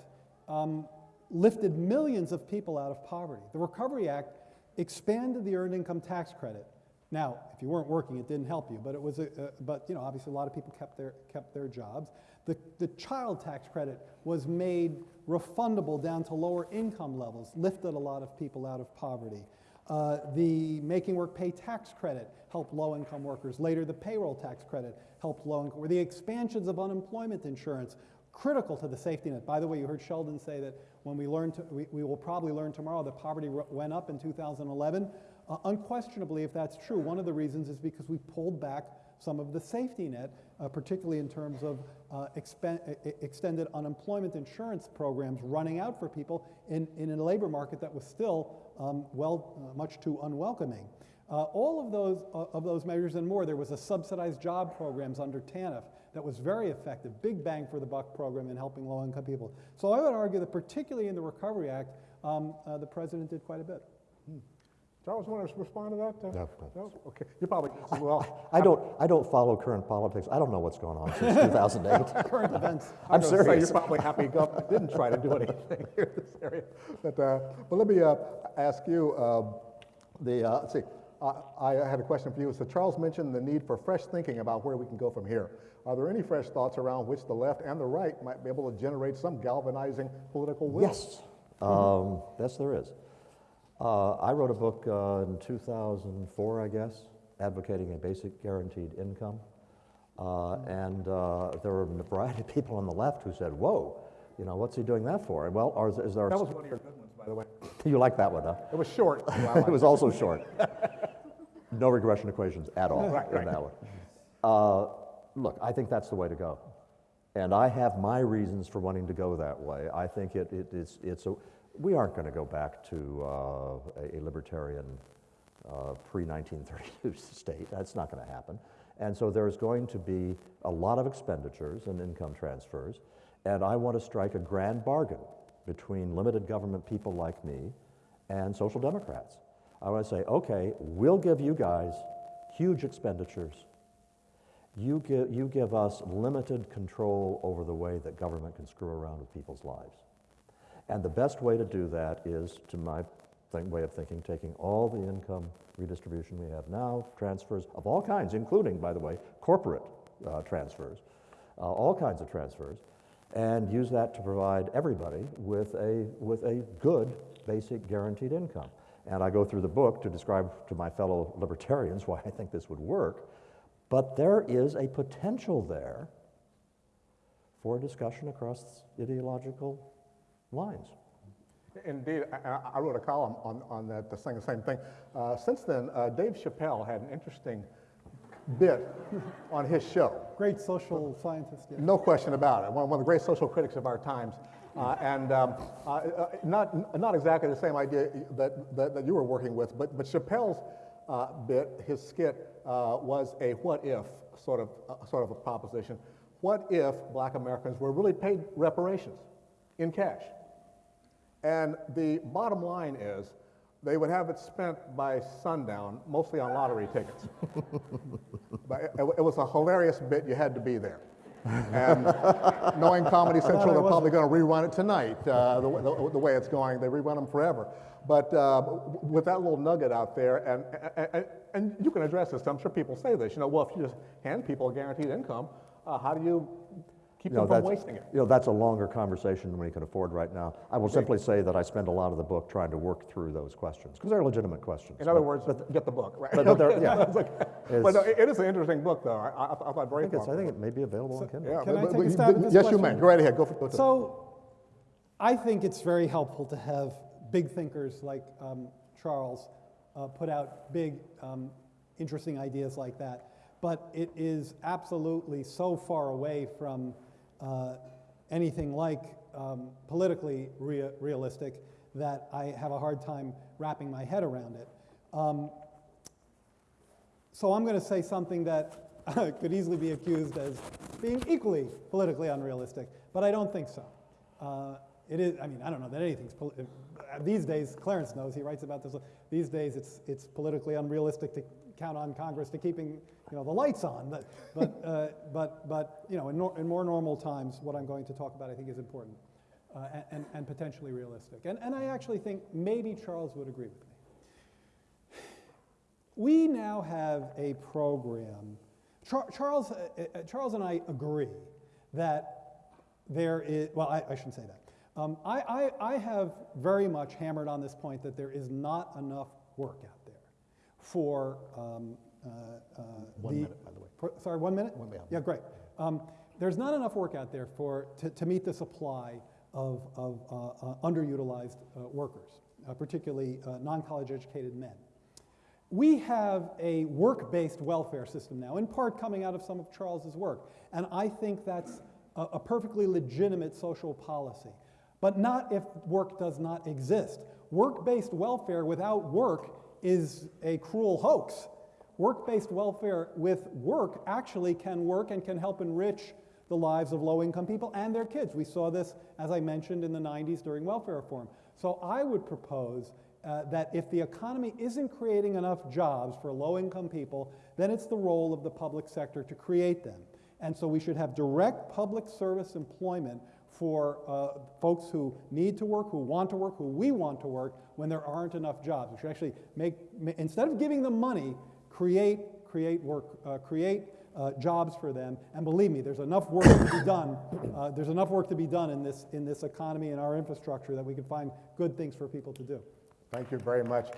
um, lifted millions of people out of poverty. The Recovery Act expanded the earned income tax credit. Now, if you weren't working, it didn't help you, but it was a, uh, but you know, obviously a lot of people kept their, kept their jobs. The, the child tax credit was made refundable down to lower income levels, lifted a lot of people out of poverty. Uh, the making work pay tax credit helped low income workers. Later, the payroll tax credit helped low income. The expansions of unemployment insurance critical to the safety net. By the way, you heard Sheldon say that when we learn, to, we, we will probably learn tomorrow that poverty went up in 2011. Uh, unquestionably, if that's true, one of the reasons is because we pulled back some of the safety net, uh, particularly in terms of uh, extended unemployment insurance programs running out for people in, in a labor market that was still um, well, uh, much too unwelcoming. Uh, all of those, uh, of those measures and more, there was a subsidized job programs under TANF that was very effective, big bang for the buck program in helping low income people. So I would argue that particularly in the Recovery Act, um, uh, the president did quite a bit. Hmm. Charles, want to respond to that? Uh, no, no. Okay. You probably well. I, I don't. I don't follow current politics. I don't know what's going on since 2008. current events. I'm serious. You're probably happy government didn't try to do anything here in this area. But, uh, but let me uh, ask you. Um, the uh, let's see. I had a question for you. So Charles mentioned the need for fresh thinking about where we can go from here. Are there any fresh thoughts around which the left and the right might be able to generate some galvanizing political will? Yes. Um, yes, there is. Uh, I wrote a book uh, in 2004, I guess, advocating a basic guaranteed income. Uh, and uh, there were a variety of people on the left who said, whoa, you know, what's he doing that for? Well, is, is there... That was one of your good ones, by the way. you like that one, huh? It was short. it was also short. no regression equations at all right, in right. that one. Uh, look, I think that's the way to go. And I have my reasons for wanting to go that way. I think it, it, it's, it's a, we aren't going to go back to uh, a, a, libertarian uh, pre 1932 state. That's not going to happen. And so there's going to be a lot of expenditures and income transfers. And I want to strike a grand bargain between limited government people like me and social democrats. I want to say, okay, we'll give you guys huge expenditures. You give, you give us limited control over the way that government can screw around with people's lives. And the best way to do that is, to my way of thinking, taking all the income redistribution we have now, transfers of all kinds, including, by the way, corporate uh, transfers, uh, all kinds of transfers, and use that to provide everybody with a, with a good basic guaranteed income. And I go through the book to describe to my fellow libertarians why I think this would work. But there is a potential there for a discussion across ideological lines. Indeed, I, I wrote a column on, on that saying the same thing. Uh, since then, uh, Dave Chappelle had an interesting bit on his show. Great social scientist. Yeah. No question about it. One, one of the great social critics of our times. Uh, and um, uh, uh, not, not exactly the same idea that, that, that you were working with, but, but Chappelle's bit, his skit, was a what if sort of, sort of a proposition. what if black Americans were really paid reparations in cash? And the bottom line is they would have it spent by sundown, mostly on lottery tickets. but it, it was a hilarious bit, you had to be there. And knowing Comedy Central, they're probably going to rerun it tonight, uh, the, way- the, the way it's going. They rerun them forever. But uh, with that little nugget out there, and, and, and, and you can address this, I'm sure people say this, you know, well, if you just hand people a guaranteed income, uh, how do you keep You know, them from that's, wasting it? you know, that's a longer conversation than we can afford right now. I will simply say that I spend a lot of the book trying to work through those questions, because they're legitimate questions. In other but- words, get the book, right? but- but there- yeah. It's okay. It's- But no, it it is an interesting book, though. I, I, I thought very I think, it's, I think it may be available on Kindle. Yeah, Can but- I but- take a stab at this Yes, you may. Go right ahead. Go for go to- So I think it's very helpful to have big thinkers like um, Charles uh, put out big, um, interesting ideas like that. But it is absolutely so far away from uh, anything like um, politically rea- realistic that I have a hard time wrapping my head around it. Um, so I'm going to say something that could easily be accused as being equally politically unrealistic, but I don't think so. Uh, it is, I mean, I don't know that anything's, uh, these days, Clarence knows, he writes about this, these days it's, it's politically unrealistic to count on Congress to keeping, you know, the lights on, but, but, uh, but, but you know, in, in more normal times, what I'm going to talk about I think is important uh, and, and, potentially realistic. And, and I actually think maybe Charles would agree with me. We now have a program. Char- Charles, uh, uh, Charles and I agree that there is, well, I, I shouldn't say that. Um, I, I, I have very much hammered on this point that there is not enough work out for um, uh, uh, One the, minute, by the way. for- sorry, one minute? One minute. Yeah, great. Um, there's not enough work out there for, to, to meet the supply of, of uh, uh, underutilized uh, workers, uh, particularly uh, non-college educated men. We have a work-based welfare system now, in part coming out of some of Charles's work, and I think that's a, a perfectly legitimate social policy. But not if work does not exist. Work-based welfare without work is a cruel hoax. Work-based welfare with work actually can work and can help enrich the lives of low-income people and their kids. We saw this, as I mentioned, in the 90s during welfare reform. So I would propose uh, that if the economy isn't creating enough jobs for low-income people, then it's the role of the public sector to create them. And so we should have direct public service employment for uh, folks who need to work, who want to work, who we want to work when there aren't enough jobs. We should actually make, instead of giving them money, create, create work, uh, create uh, jobs for them. And believe me, there's enough work to be done. Uh, there's enough work to be done in this, in this economy and our infrastructure that we can find good things for people to do. Thank you very much.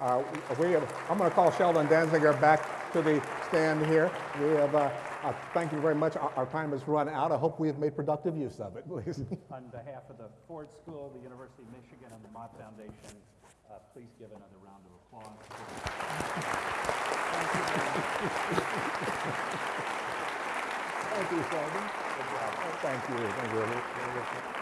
Uh, we have, I'm going to call Sheldon Danziger back to the stand here. We have, uh, thank you very much. Our, our time has run out. I hope we have made productive use of it, please. On behalf of the Ford School, the University of Michigan, and the Mott Foundation, uh, please give another round of applause. Thank you, Sheldon. Good job. Thank you. Thank you.